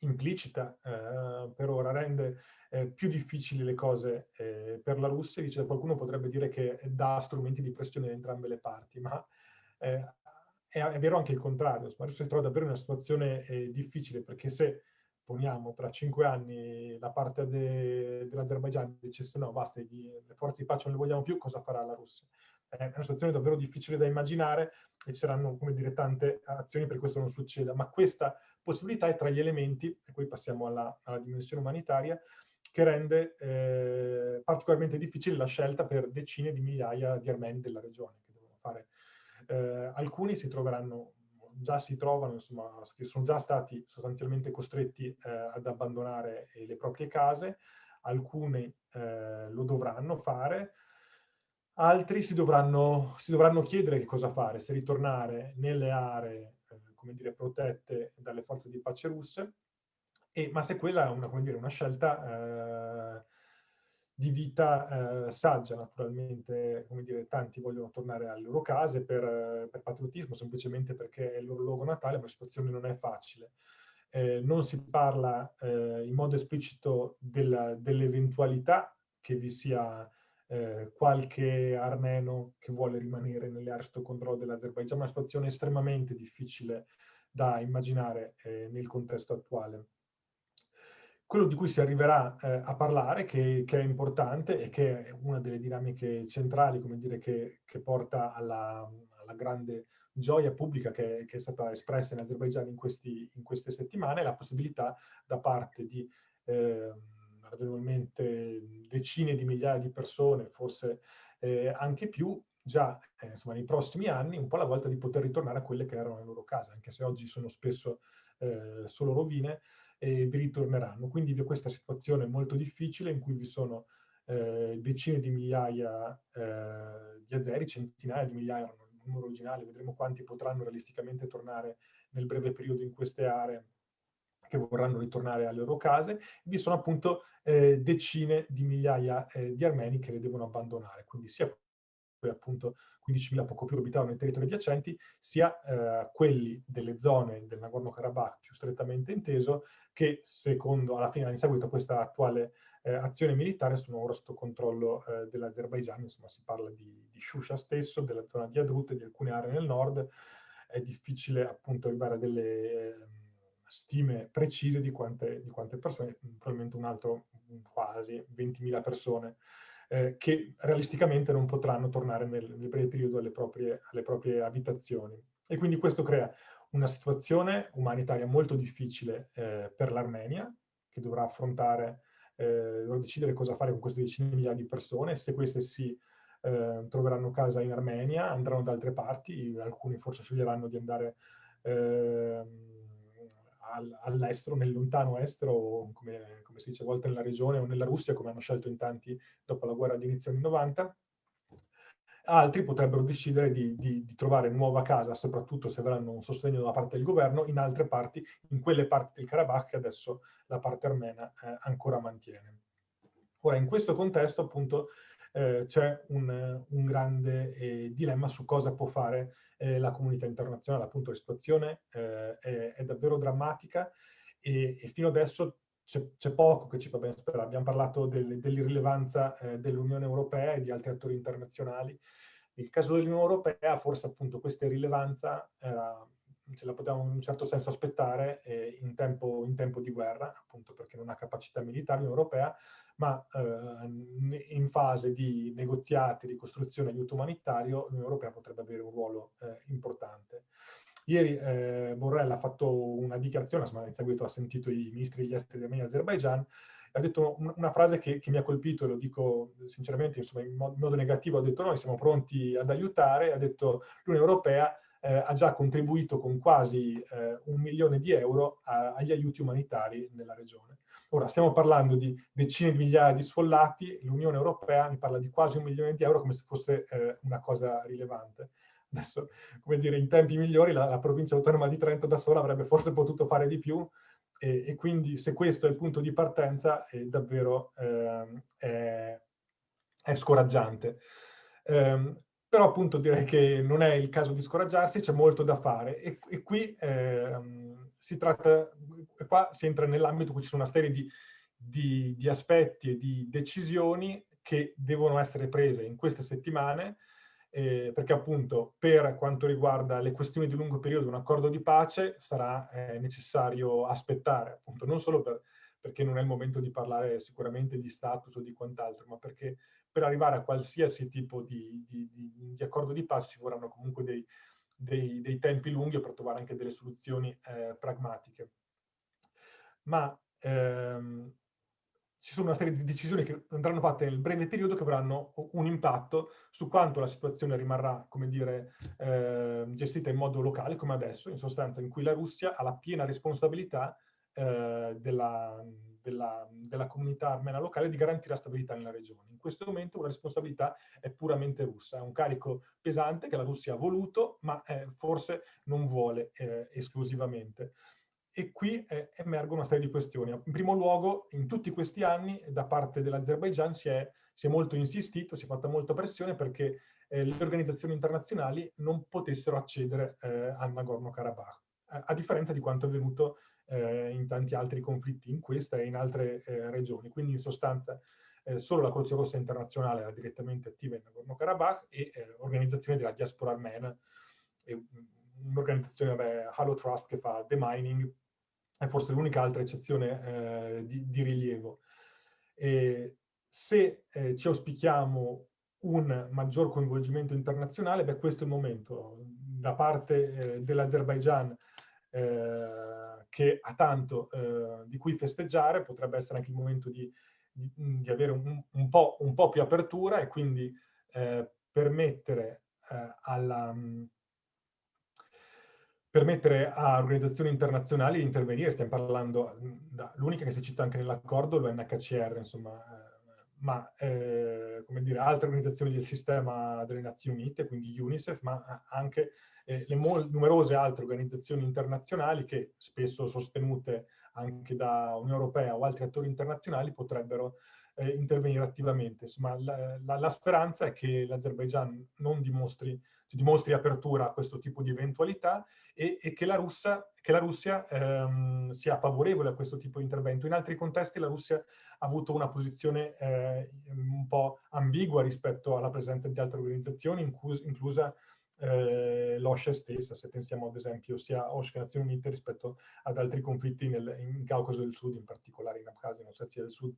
implicita eh, per ora, rende eh, più difficili le cose eh, per la Russia, dice qualcuno potrebbe dire che dà strumenti di pressione da entrambe le parti, ma è, è, vero anche il contrario, la Russia si trova davvero in una situazione difficile perché se poniamo tra cinque anni la parte de, dell'Azerbaigian dicesse no, basta, le forze di pace non le vogliamo più, cosa farà la Russia? È una situazione davvero difficile da immaginare e ci saranno, come dire, tante azioni per questo non succeda, ma questa possibilità è tra gli elementi, e poi passiamo alla, alla dimensione umanitaria, che rende eh, particolarmente difficile la scelta per decine di migliaia di armeni della regione che devono fare. Eh, alcuni si troveranno già si trovano, insomma, sono già stati sostanzialmente costretti eh, ad abbandonare eh, le proprie case, alcuni eh, lo dovranno fare, altri si dovranno, si dovranno, chiedere che cosa fare, se ritornare nelle aree, eh, come dire, protette dalle forze di pace russe, e, ma se quella è una, dire, una scelta di vita eh, saggia, naturalmente, come dire, tanti vogliono tornare alle loro case per, per patriottismo, semplicemente perché è il loro luogo natale, ma la situazione non è facile. Eh, non si parla eh, in modo esplicito dell'eventualità che vi sia eh, qualche armeno che vuole rimanere nelle aree sotto controllo dell'Azerbaigian, una situazione estremamente difficile da immaginare eh, nel contesto attuale. Quello di cui si arriverà eh, a parlare, che, che, è importante e che è una delle dinamiche centrali, come dire, che, che porta alla, alla, grande gioia pubblica che, che, è stata espressa in Azerbaigian in, in queste settimane, è la possibilità da parte di eh, ragionevolmente decine di migliaia di persone, forse eh, anche più, già eh, insomma, nei prossimi anni, un po' alla volta di poter ritornare a quelle che erano le loro case, anche se oggi sono spesso eh, solo rovine, e vi ritorneranno. Quindi vi ho questa situazione molto difficile in cui vi sono eh, decine di migliaia eh, di azeri, centinaia di migliaia, un numero originale, vedremo quanti potranno realisticamente tornare nel breve periodo in queste aree che vorranno ritornare alle loro case, vi sono appunto eh, decine di migliaia eh, di armeni che le devono abbandonare, quindi sia appunto 15.000 poco più abitavano nei territori adiacenti, sia eh, quelli delle zone del Nagorno-Karabakh più strettamente inteso, che secondo, alla fine, in seguito a questa attuale eh, azione militare, sono ora sotto controllo eh, dell'Azerbaigian, insomma si parla di, di Shusha stesso, della zona di Adrut e di alcune aree nel nord, è difficile appunto arrivare a delle ehm, stime precise di quante, di quante persone, probabilmente un altro quasi 20.000 persone eh, che realisticamente non potranno tornare nel, nel breve periodo alle proprie, alle proprie, abitazioni. E quindi questo crea una situazione umanitaria molto difficile eh, per l'Armenia, che dovrà affrontare, eh, dovrà decidere cosa fare con queste decine di migliaia di persone, se queste si eh, troveranno casa in Armenia, andranno da altre parti, alcuni forse sceglieranno di andare ehm, all'estero, nel lontano estero, come, come, si dice a volte nella regione o nella Russia, come hanno scelto in tanti dopo la guerra di inizio anni 90. Altri potrebbero decidere di, di, di, trovare nuova casa, soprattutto se avranno un sostegno da parte del governo, in altre parti, in quelle parti del Karabakh che adesso la parte armena eh, ancora mantiene. Ora, in questo contesto, appunto, eh, c'è un, un, grande eh, dilemma su cosa può fare eh, la comunità internazionale. Appunto la situazione eh, è, è, davvero drammatica e, e fino adesso c'è poco che ci fa ben sperare. Abbiamo parlato del, dell'irrilevanza eh, dell'Unione Europea e di altri attori internazionali. Nel caso dell'Unione Europea forse appunto questa irrilevanza era ce la potevamo in un certo senso aspettare eh, in, tempo, in, tempo, di guerra, appunto perché non ha capacità militare Europea, ma eh, in fase di negoziati, di costruzione aiuto umanitario, l'Unione Europea potrebbe avere un ruolo eh, importante. Ieri eh, Borrell ha fatto una dichiarazione, insomma, in seguito ha sentito i ministri degli esteri di e Azerbaijan, ha detto una frase che, che, mi ha colpito, e lo dico sinceramente insomma, in modo negativo, ha detto noi siamo pronti ad aiutare, ha detto l'Unione Europea eh, ha già contribuito con quasi eh, un milione di euro a, agli aiuti umanitari nella regione. Ora, stiamo parlando di decine di migliaia di sfollati, l'Unione Europea mi parla di quasi un milione di euro come se fosse eh, una cosa rilevante. Adesso, come dire, in tempi migliori la, la, provincia autonoma di Trento da sola avrebbe forse potuto fare di più e, e quindi se questo è il punto di partenza è davvero eh, è, è, scoraggiante. Um, però appunto direi che non è il caso di scoraggiarsi, c'è molto da fare. E, e qui ehm, si tratta, qua si entra nell'ambito cui ci sono una serie di, di, di, aspetti e di decisioni che devono essere prese in queste settimane eh, perché appunto per quanto riguarda le questioni di lungo periodo un accordo di pace sarà eh, necessario aspettare appunto non solo per, perché non è il momento di parlare sicuramente di status o di quant'altro ma perché per arrivare a qualsiasi tipo di, di, di, di accordo di pace ci vorranno comunque dei, dei, dei, tempi lunghi per trovare anche delle soluzioni eh, pragmatiche. Ma ehm, ci sono una serie di decisioni che andranno fatte nel breve periodo che avranno un impatto su quanto la situazione rimarrà, come dire, eh, gestita in modo locale, come adesso, in sostanza in cui la Russia ha la piena responsabilità eh, della, della, della, comunità armena locale di garantire la stabilità nella regione. In questo momento una responsabilità è puramente russa, è un carico pesante che la Russia ha voluto, ma eh, forse non vuole eh, esclusivamente. e qui eh, emergono una serie di questioni. In primo luogo, in tutti questi anni, da parte dell'Azerbaigian si, si, è molto insistito, si è fatta molta pressione perché eh, le organizzazioni internazionali non potessero accedere eh, al Nagorno-Karabakh, a, differenza di quanto è avvenuto eh, in tanti altri conflitti in questa e in altre eh, regioni. Quindi in sostanza eh, solo la Croce Rossa internazionale era direttamente attiva in Nagorno-Karabakh e organizzazioni della diaspora armena, un'organizzazione, Halo Trust, che fa demining, è forse l'unica altra eccezione eh, di, di, rilievo. E se eh, ci auspichiamo un maggior coinvolgimento internazionale, beh, questo è il momento. Da parte eh, dell'Azerbaigian, eh, che ha tanto eh, di cui festeggiare, potrebbe essere anche il momento di, di, di avere un, un, po', un, po', più apertura e quindi eh, permettere alla permettere a organizzazioni internazionali di intervenire, stiamo parlando, l'unica che si cita anche nell'accordo, l'UNHCR, insomma, eh, ma eh, come dire, altre organizzazioni del sistema delle Nazioni Unite, quindi UNICEF, ma anche eh, le numerose altre organizzazioni internazionali che spesso sostenute anche da Unione Europea o altri attori internazionali potrebbero eh, intervenire attivamente. Insomma, la, la, la speranza è che l'Azerbaigian non dimostri dimostri apertura a questo tipo di eventualità e, e che la, Russia, che la Russia ehm, sia favorevole a questo tipo di intervento. In altri contesti la Russia ha avuto una posizione eh, un po' ambigua rispetto alla presenza di altre organizzazioni, inclus inclusa eh, l'OSCE stessa, se pensiamo ad esempio sia OSCE che Nazioni Unite rispetto ad altri conflitti nel, in Caucaso del Sud, in particolare in Abkhazia, in Ossetia del Sud.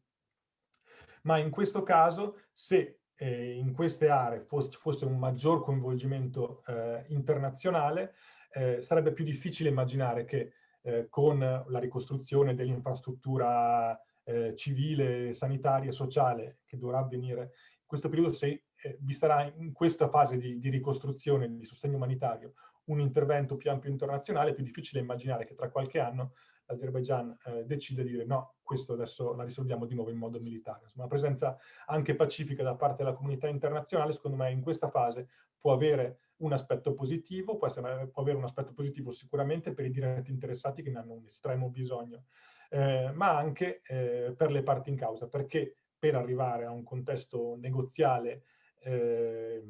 Ma in questo caso, se eh, in queste aree fosse, fosse un maggior coinvolgimento eh, internazionale, eh, sarebbe più difficile immaginare che eh, con la ricostruzione dell'infrastruttura eh, civile, sanitaria e sociale che dovrà avvenire in questo periodo, se eh, vi sarà in questa fase di, di ricostruzione, di sostegno umanitario, un intervento più ampio internazionale, è più difficile immaginare che tra qualche anno l'Azerbaigian eh, decide di dire no, questo adesso la risolviamo di nuovo in modo militare. Insomma, una presenza anche pacifica da parte della comunità internazionale, secondo me, in questa fase può avere un aspetto positivo, può, essere, può avere un aspetto positivo sicuramente per i diretti interessati che ne hanno un estremo bisogno, eh, ma anche eh, per le parti in causa, perché per arrivare a un contesto negoziale eh,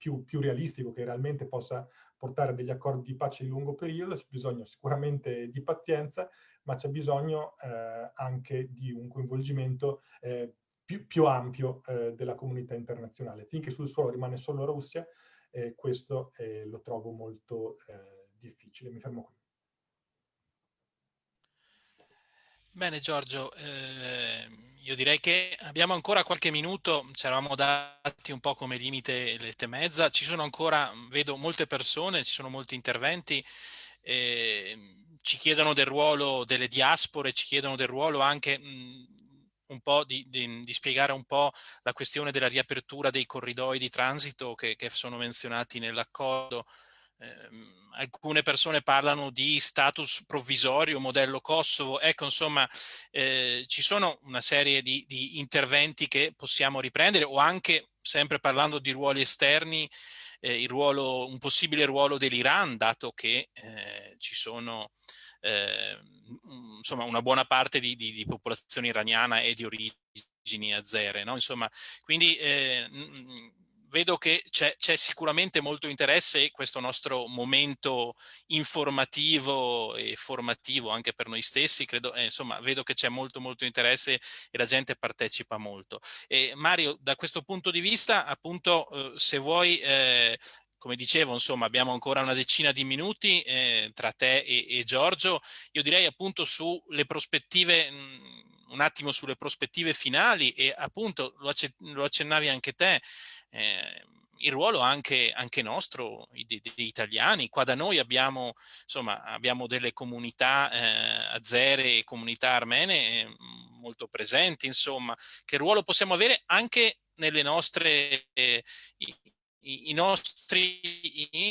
più, più realistico, che realmente possa portare degli accordi di pace di lungo periodo, c'è bisogno sicuramente di pazienza, ma c'è bisogno eh, anche di un coinvolgimento eh, più, più, ampio eh, della comunità internazionale. Finché sul suolo rimane solo la Russia, eh, questo eh, lo trovo molto eh, difficile. Mi fermo qui. Bene Giorgio, eh, io direi che abbiamo ancora qualche minuto, ci eravamo dati un po' come limite le e mezza, ci sono ancora, vedo molte persone, ci sono molti interventi, eh, ci chiedono del ruolo delle diaspore, ci chiedono del ruolo anche mh, un po' di, di, di, spiegare un po' la questione della riapertura dei corridoi di transito che, che sono menzionati nell'accordo, eh, alcune persone parlano di status provvisorio, modello Kosovo, ecco insomma eh, ci sono una serie di, di, interventi che possiamo riprendere o anche sempre parlando di ruoli esterni, eh, ruolo, un possibile ruolo dell'Iran dato che eh, ci sono eh, insomma una buona parte di, di, di popolazione iraniana e di origini azere, no? insomma quindi eh, vedo che c'è sicuramente molto interesse e questo nostro momento informativo e formativo anche per noi stessi, credo, eh, insomma, vedo che c'è molto molto interesse e la gente partecipa molto. E Mario, da questo punto di vista, appunto, eh, se vuoi, eh, come dicevo, insomma, abbiamo ancora una decina di minuti eh, tra te e, e, Giorgio, io direi appunto sulle prospettive, mh, un attimo sulle prospettive finali e appunto lo accennavi anche te, eh, il ruolo anche, anche nostro, degli italiani. Qua da noi abbiamo, insomma, abbiamo delle comunità eh, azere e comunità armene eh, molto presenti, insomma, che ruolo possiamo avere anche nelle nostre, eh, i, nostri,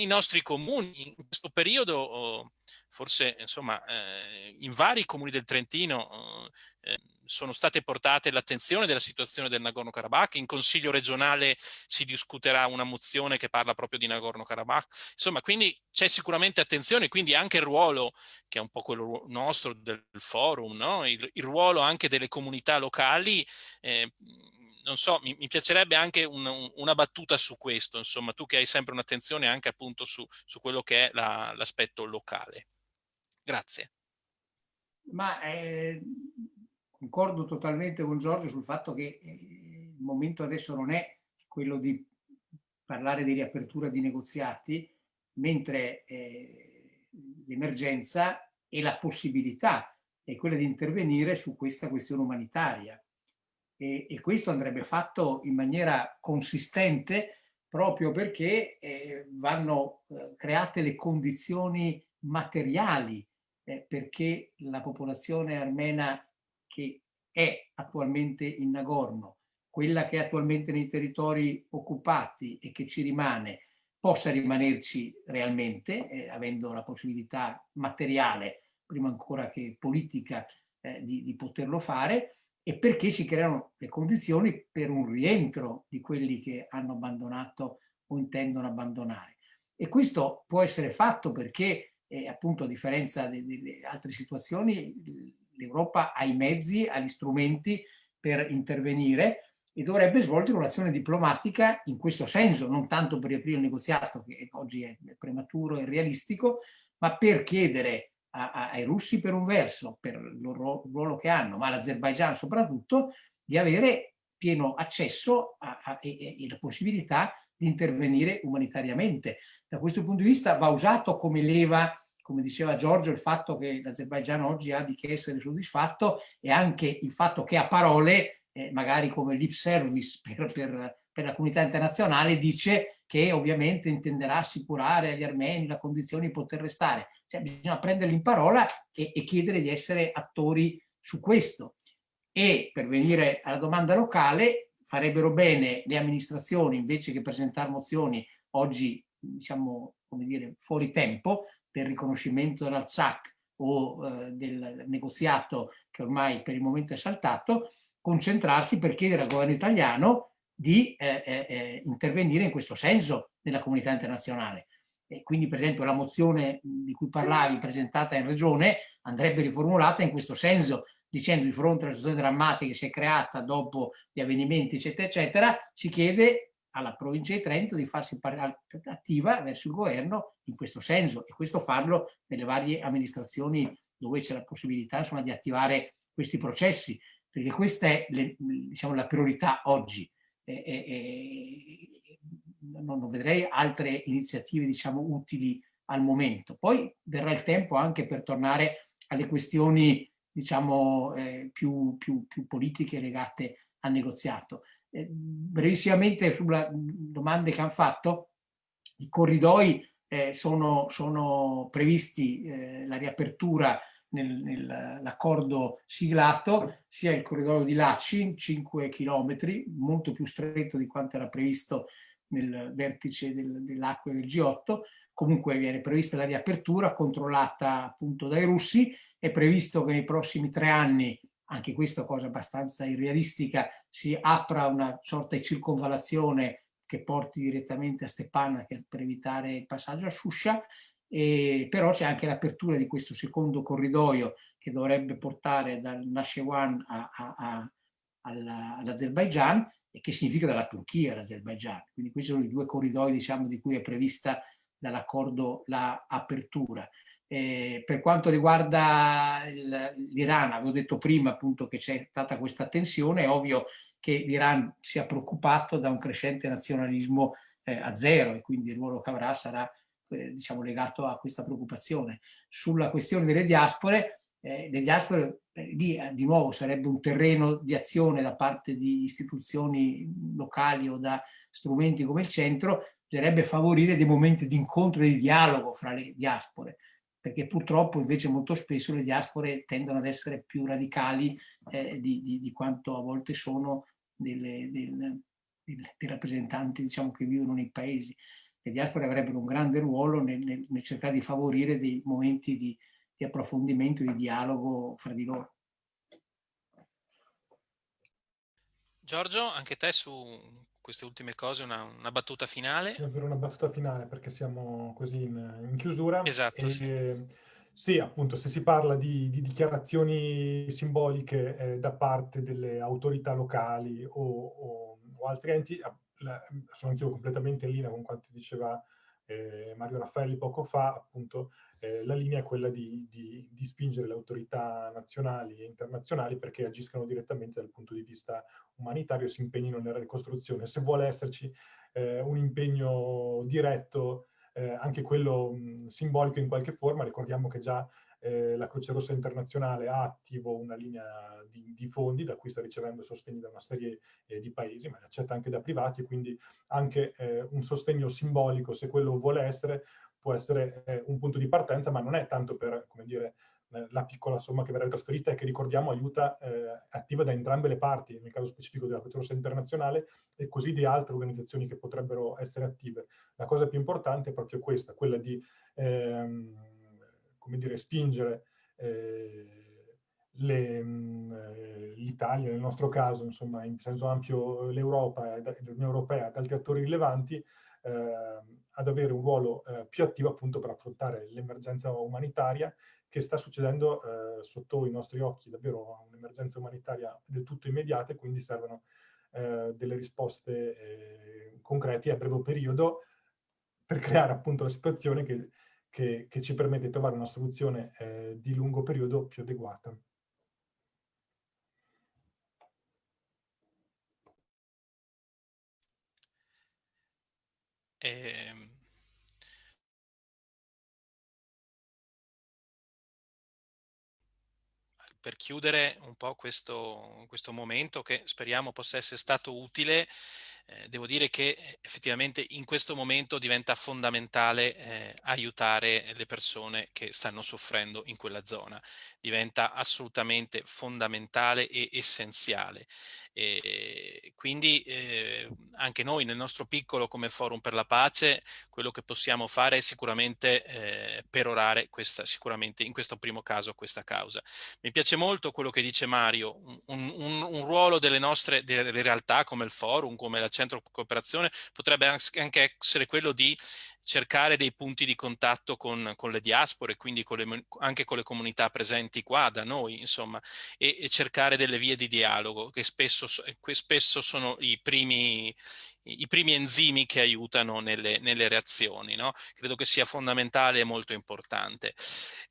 i, nostri, comuni in questo periodo, oh, forse insomma, eh, in vari comuni del Trentino oh, eh, sono state portate l'attenzione della situazione del Nagorno-Karabakh, in Consiglio regionale si discuterà una mozione che parla proprio di Nagorno-Karabakh, insomma quindi c'è sicuramente attenzione, quindi anche il ruolo, che è un po' quello nostro del forum, no? il, il, ruolo anche delle comunità locali, eh, non so, mi, mi piacerebbe anche un, un, una battuta su questo, insomma, tu che hai sempre un'attenzione anche appunto su, su quello che è l'aspetto la, locale. Grazie. Ma eh, concordo totalmente con Giorgio sul fatto che eh, il momento adesso non è quello di parlare di riapertura di negoziati, mentre eh, l'emergenza e la possibilità è quella di intervenire su questa questione umanitaria e, e questo andrebbe fatto in maniera consistente proprio perché eh, vanno eh, create le condizioni materiali eh, perché la popolazione armena che è attualmente in Nagorno, quella che è attualmente nei territori occupati e che ci rimane, possa rimanerci realmente, eh, avendo la possibilità materiale, prima ancora che politica, eh, di, di poterlo fare, e perché si creano le condizioni per un rientro di quelli che hanno abbandonato o intendono abbandonare. E questo può essere fatto perché, eh, appunto, a differenza delle altre situazioni, l'Europa ha i mezzi, ha gli strumenti per intervenire e dovrebbe svolgere un'azione diplomatica in questo senso, non tanto per riaprire il negoziato, che oggi è prematuro e realistico, ma per chiedere a, a, ai russi per un verso, per il loro ruolo che hanno, ma all'Azerbaigian soprattutto, di avere pieno accesso a, e, e la possibilità di intervenire umanitariamente. Da questo punto di vista va usato come leva come diceva Giorgio, il fatto che l'Azerbaigian oggi ha di che essere soddisfatto e anche il fatto che a parole, eh, magari come lip service per, per, per, la comunità internazionale, dice che ovviamente intenderà assicurare agli armeni la condizione di poter restare. Cioè, bisogna prenderli in parola e, e chiedere di essere attori su questo. E per venire alla domanda locale, farebbero bene le amministrazioni, invece che presentare mozioni oggi, diciamo, come dire, fuori tempo, per riconoscimento dell'Artsakh o eh, del negoziato che ormai per il momento è saltato, concentrarsi per chiedere al governo italiano di eh, eh, eh intervenire in questo senso nella comunità internazionale. E quindi per esempio la mozione di cui parlavi presentata in regione andrebbe riformulata in questo senso dicendo di fronte alla situazione drammatica che si è creata dopo gli avvenimenti eccetera eccetera si chiede alla provincia di Trento di farsi attiva verso il governo in questo senso e questo farlo nelle varie amministrazioni dove c'è la possibilità insomma, di attivare questi processi perché questa è le, diciamo, la priorità oggi. E, e, non, vedrei altre iniziative diciamo, utili al momento. Poi verrà il tempo anche per tornare alle questioni diciamo, eh, più, più, più, politiche legate al negoziato. Eh, brevissimamente sulle domande che hanno fatto, i corridoi eh, sono, sono, previsti, eh, la riapertura nell'accordo siglato, sia il corridoio di Lacin, 5 km, molto più stretto di quanto era previsto nel vertice del, dell'acqua del G8, comunque viene prevista la riapertura controllata appunto dai russi, è previsto che nei prossimi tre anni, anche questa cosa abbastanza irrealistica, si apra una sorta di circonvalazione che porti direttamente a Stepan per evitare il passaggio a Shusha, e però c'è anche l'apertura di questo secondo corridoio che dovrebbe portare dal Nashewan all'Azerbaijan e che significa dalla Turchia all'Azerbaigian. Quindi questi sono i due corridoi diciamo, di cui è prevista dall'accordo l'apertura. Eh, per quanto riguarda l'Iran, avevo detto prima appunto che c'è stata questa tensione, è ovvio che l'Iran sia preoccupato da un crescente nazionalismo eh, a zero e quindi il ruolo che avrà sarà eh, diciamo, legato a questa preoccupazione. Sulla questione delle diaspore, eh, le diaspore eh, lì eh, di nuovo sarebbe un terreno di azione da parte di istituzioni locali o da strumenti come il centro, bisognerebbe favorire dei momenti di incontro e di dialogo fra le diaspore, perché purtroppo invece molto spesso le diaspore tendono ad essere più radicali eh, di, di, di, quanto a volte sono delle, delle, dei rappresentanti diciamo, che vivono nei paesi. Le diaspore avrebbero un grande ruolo nel, nel, nel cercare di favorire dei momenti di, di approfondimento, di dialogo fra di loro. Giorgio, anche te su queste ultime cose una, una battuta finale? Davvero una battuta finale perché siamo così in, in chiusura. Esatto, e, sì. sì. appunto, se si parla di, di dichiarazioni simboliche eh, da parte delle autorità locali o, o, o altri enti, la, sono anch'io completamente in linea con quanto diceva eh, Mario Raffaelli poco fa, appunto, eh, la linea è quella di, di, di, spingere le autorità nazionali e internazionali perché agiscano direttamente dal punto di vista umanitario e si impegnino nella ricostruzione. Se vuole esserci eh, un impegno diretto, eh, anche quello mh, simbolico in qualche forma, ricordiamo che già eh, la Croce Rossa Internazionale ha attivo una linea di, di, fondi da cui sta ricevendo sostegni da una serie eh, di paesi, ma li accetta anche da privati, quindi anche eh, un sostegno simbolico, se quello vuole essere, può essere eh, un punto di partenza, ma non è tanto per, come dire, eh, la piccola somma che verrà trasferita e che ricordiamo aiuta eh, attiva da entrambe le parti, nel caso specifico della Croce Rossa Internazionale e così di altre organizzazioni che potrebbero essere attive. La cosa più importante è proprio questa, quella di ehm, come dire, spingere eh, mm, eh, l'Italia, nel nostro caso, insomma, in senso ampio l'Europa e l'Unione Europea ed altri attori rilevanti, eh, ad avere un ruolo eh, più attivo appunto per affrontare l'emergenza umanitaria che sta succedendo sotto i nostri occhi, davvero un'emergenza umanitaria del tutto immediata e quindi servono delle risposte concrete a breve periodo per creare appunto la situazione che che, che ci permette di trovare una soluzione eh, di lungo periodo più adeguata. Eh, per chiudere un po' questo, questo momento che speriamo possa essere stato utile, eh, devo dire che eh, effettivamente in questo momento diventa fondamentale eh, aiutare le persone che stanno soffrendo in quella zona. Diventa assolutamente fondamentale e essenziale. E quindi eh, anche noi nel nostro piccolo come Forum per la Pace quello che possiamo fare è sicuramente eh, perorare questa, sicuramente in questo primo caso questa causa. Mi piace molto quello che dice Mario, un, un, un ruolo delle nostre delle realtà come il Forum, come la Centro Cooperazione potrebbe anche essere quello di cercare dei punti di contatto con, con le diaspore, quindi con le, anche con le comunità presenti qua da noi, insomma, e, e cercare delle vie di dialogo che spesso, che spesso sono i primi, i primi enzimi che aiutano nelle, nelle reazioni. No? Credo che sia fondamentale e molto importante.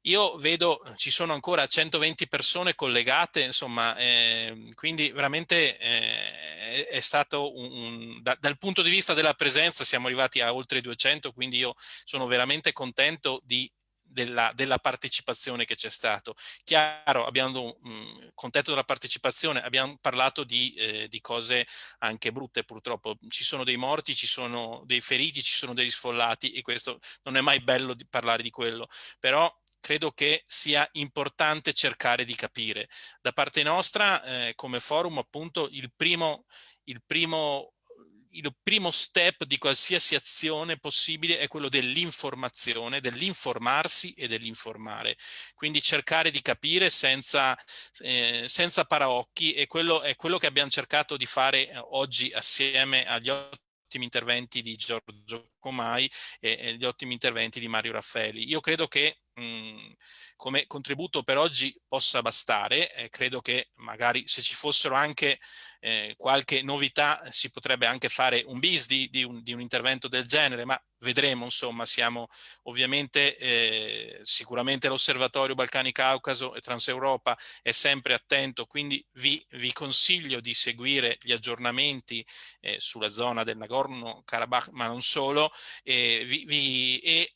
Io vedo, ci sono ancora 120 persone collegate, insomma, eh, quindi veramente eh, è stato un, un da, dal punto di vista della presenza siamo arrivati a oltre 200, quindi io sono veramente contento di della, della, partecipazione che c'è stato. Chiaro, abbiamo mh, mm, contento della partecipazione, abbiamo parlato di, eh, di, cose anche brutte purtroppo, ci sono dei morti, ci sono dei feriti, ci sono degli sfollati e questo non è mai bello di parlare di quello, però credo che sia importante cercare di capire. Da parte nostra, eh, come forum, appunto, il primo, il primo il primo step di qualsiasi azione possibile è quello dell'informazione, dell'informarsi e dell'informare. Quindi cercare di capire senza, eh, senza paraocchi e quello è quello che abbiamo cercato di fare eh, oggi assieme agli ottimi interventi di Giorgio Comai e, e gli ottimi interventi di Mario Raffaelli. Io credo che mh, come contributo per oggi possa bastare, eh, credo che magari se ci fossero anche eh, qualche novità si potrebbe anche fare un bis di, di, un, di un intervento del genere, ma vedremo insomma, siamo ovviamente eh, sicuramente l'osservatorio Balcani-Caucaso e Transeuropa è sempre attento, quindi vi, vi consiglio di seguire gli aggiornamenti eh, sulla zona del Nagorno-Karabakh, ma non solo, eh, vi, vi, e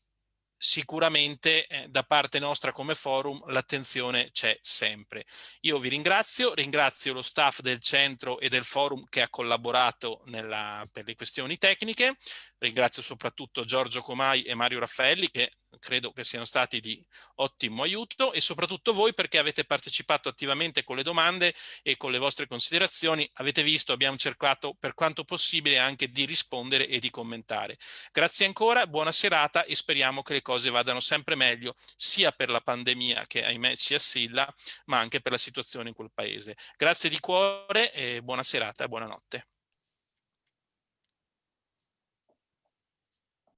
sicuramente eh, da parte nostra come forum l'attenzione c'è sempre. Io vi ringrazio, ringrazio lo staff del centro e del forum che ha collaborato nella, per le questioni tecniche, ringrazio soprattutto Giorgio Comai e Mario Raffaelli che credo che siano stati di ottimo aiuto e soprattutto voi perché avete partecipato attivamente con le domande e con le vostre considerazioni. Avete visto, abbiamo cercato per quanto possibile anche di rispondere e di commentare. Grazie ancora, buona serata e speriamo che le cose vadano sempre meglio sia per la pandemia che ahimè ci assilla ma anche per la situazione in quel paese. Grazie di cuore e buona serata e buonanotte.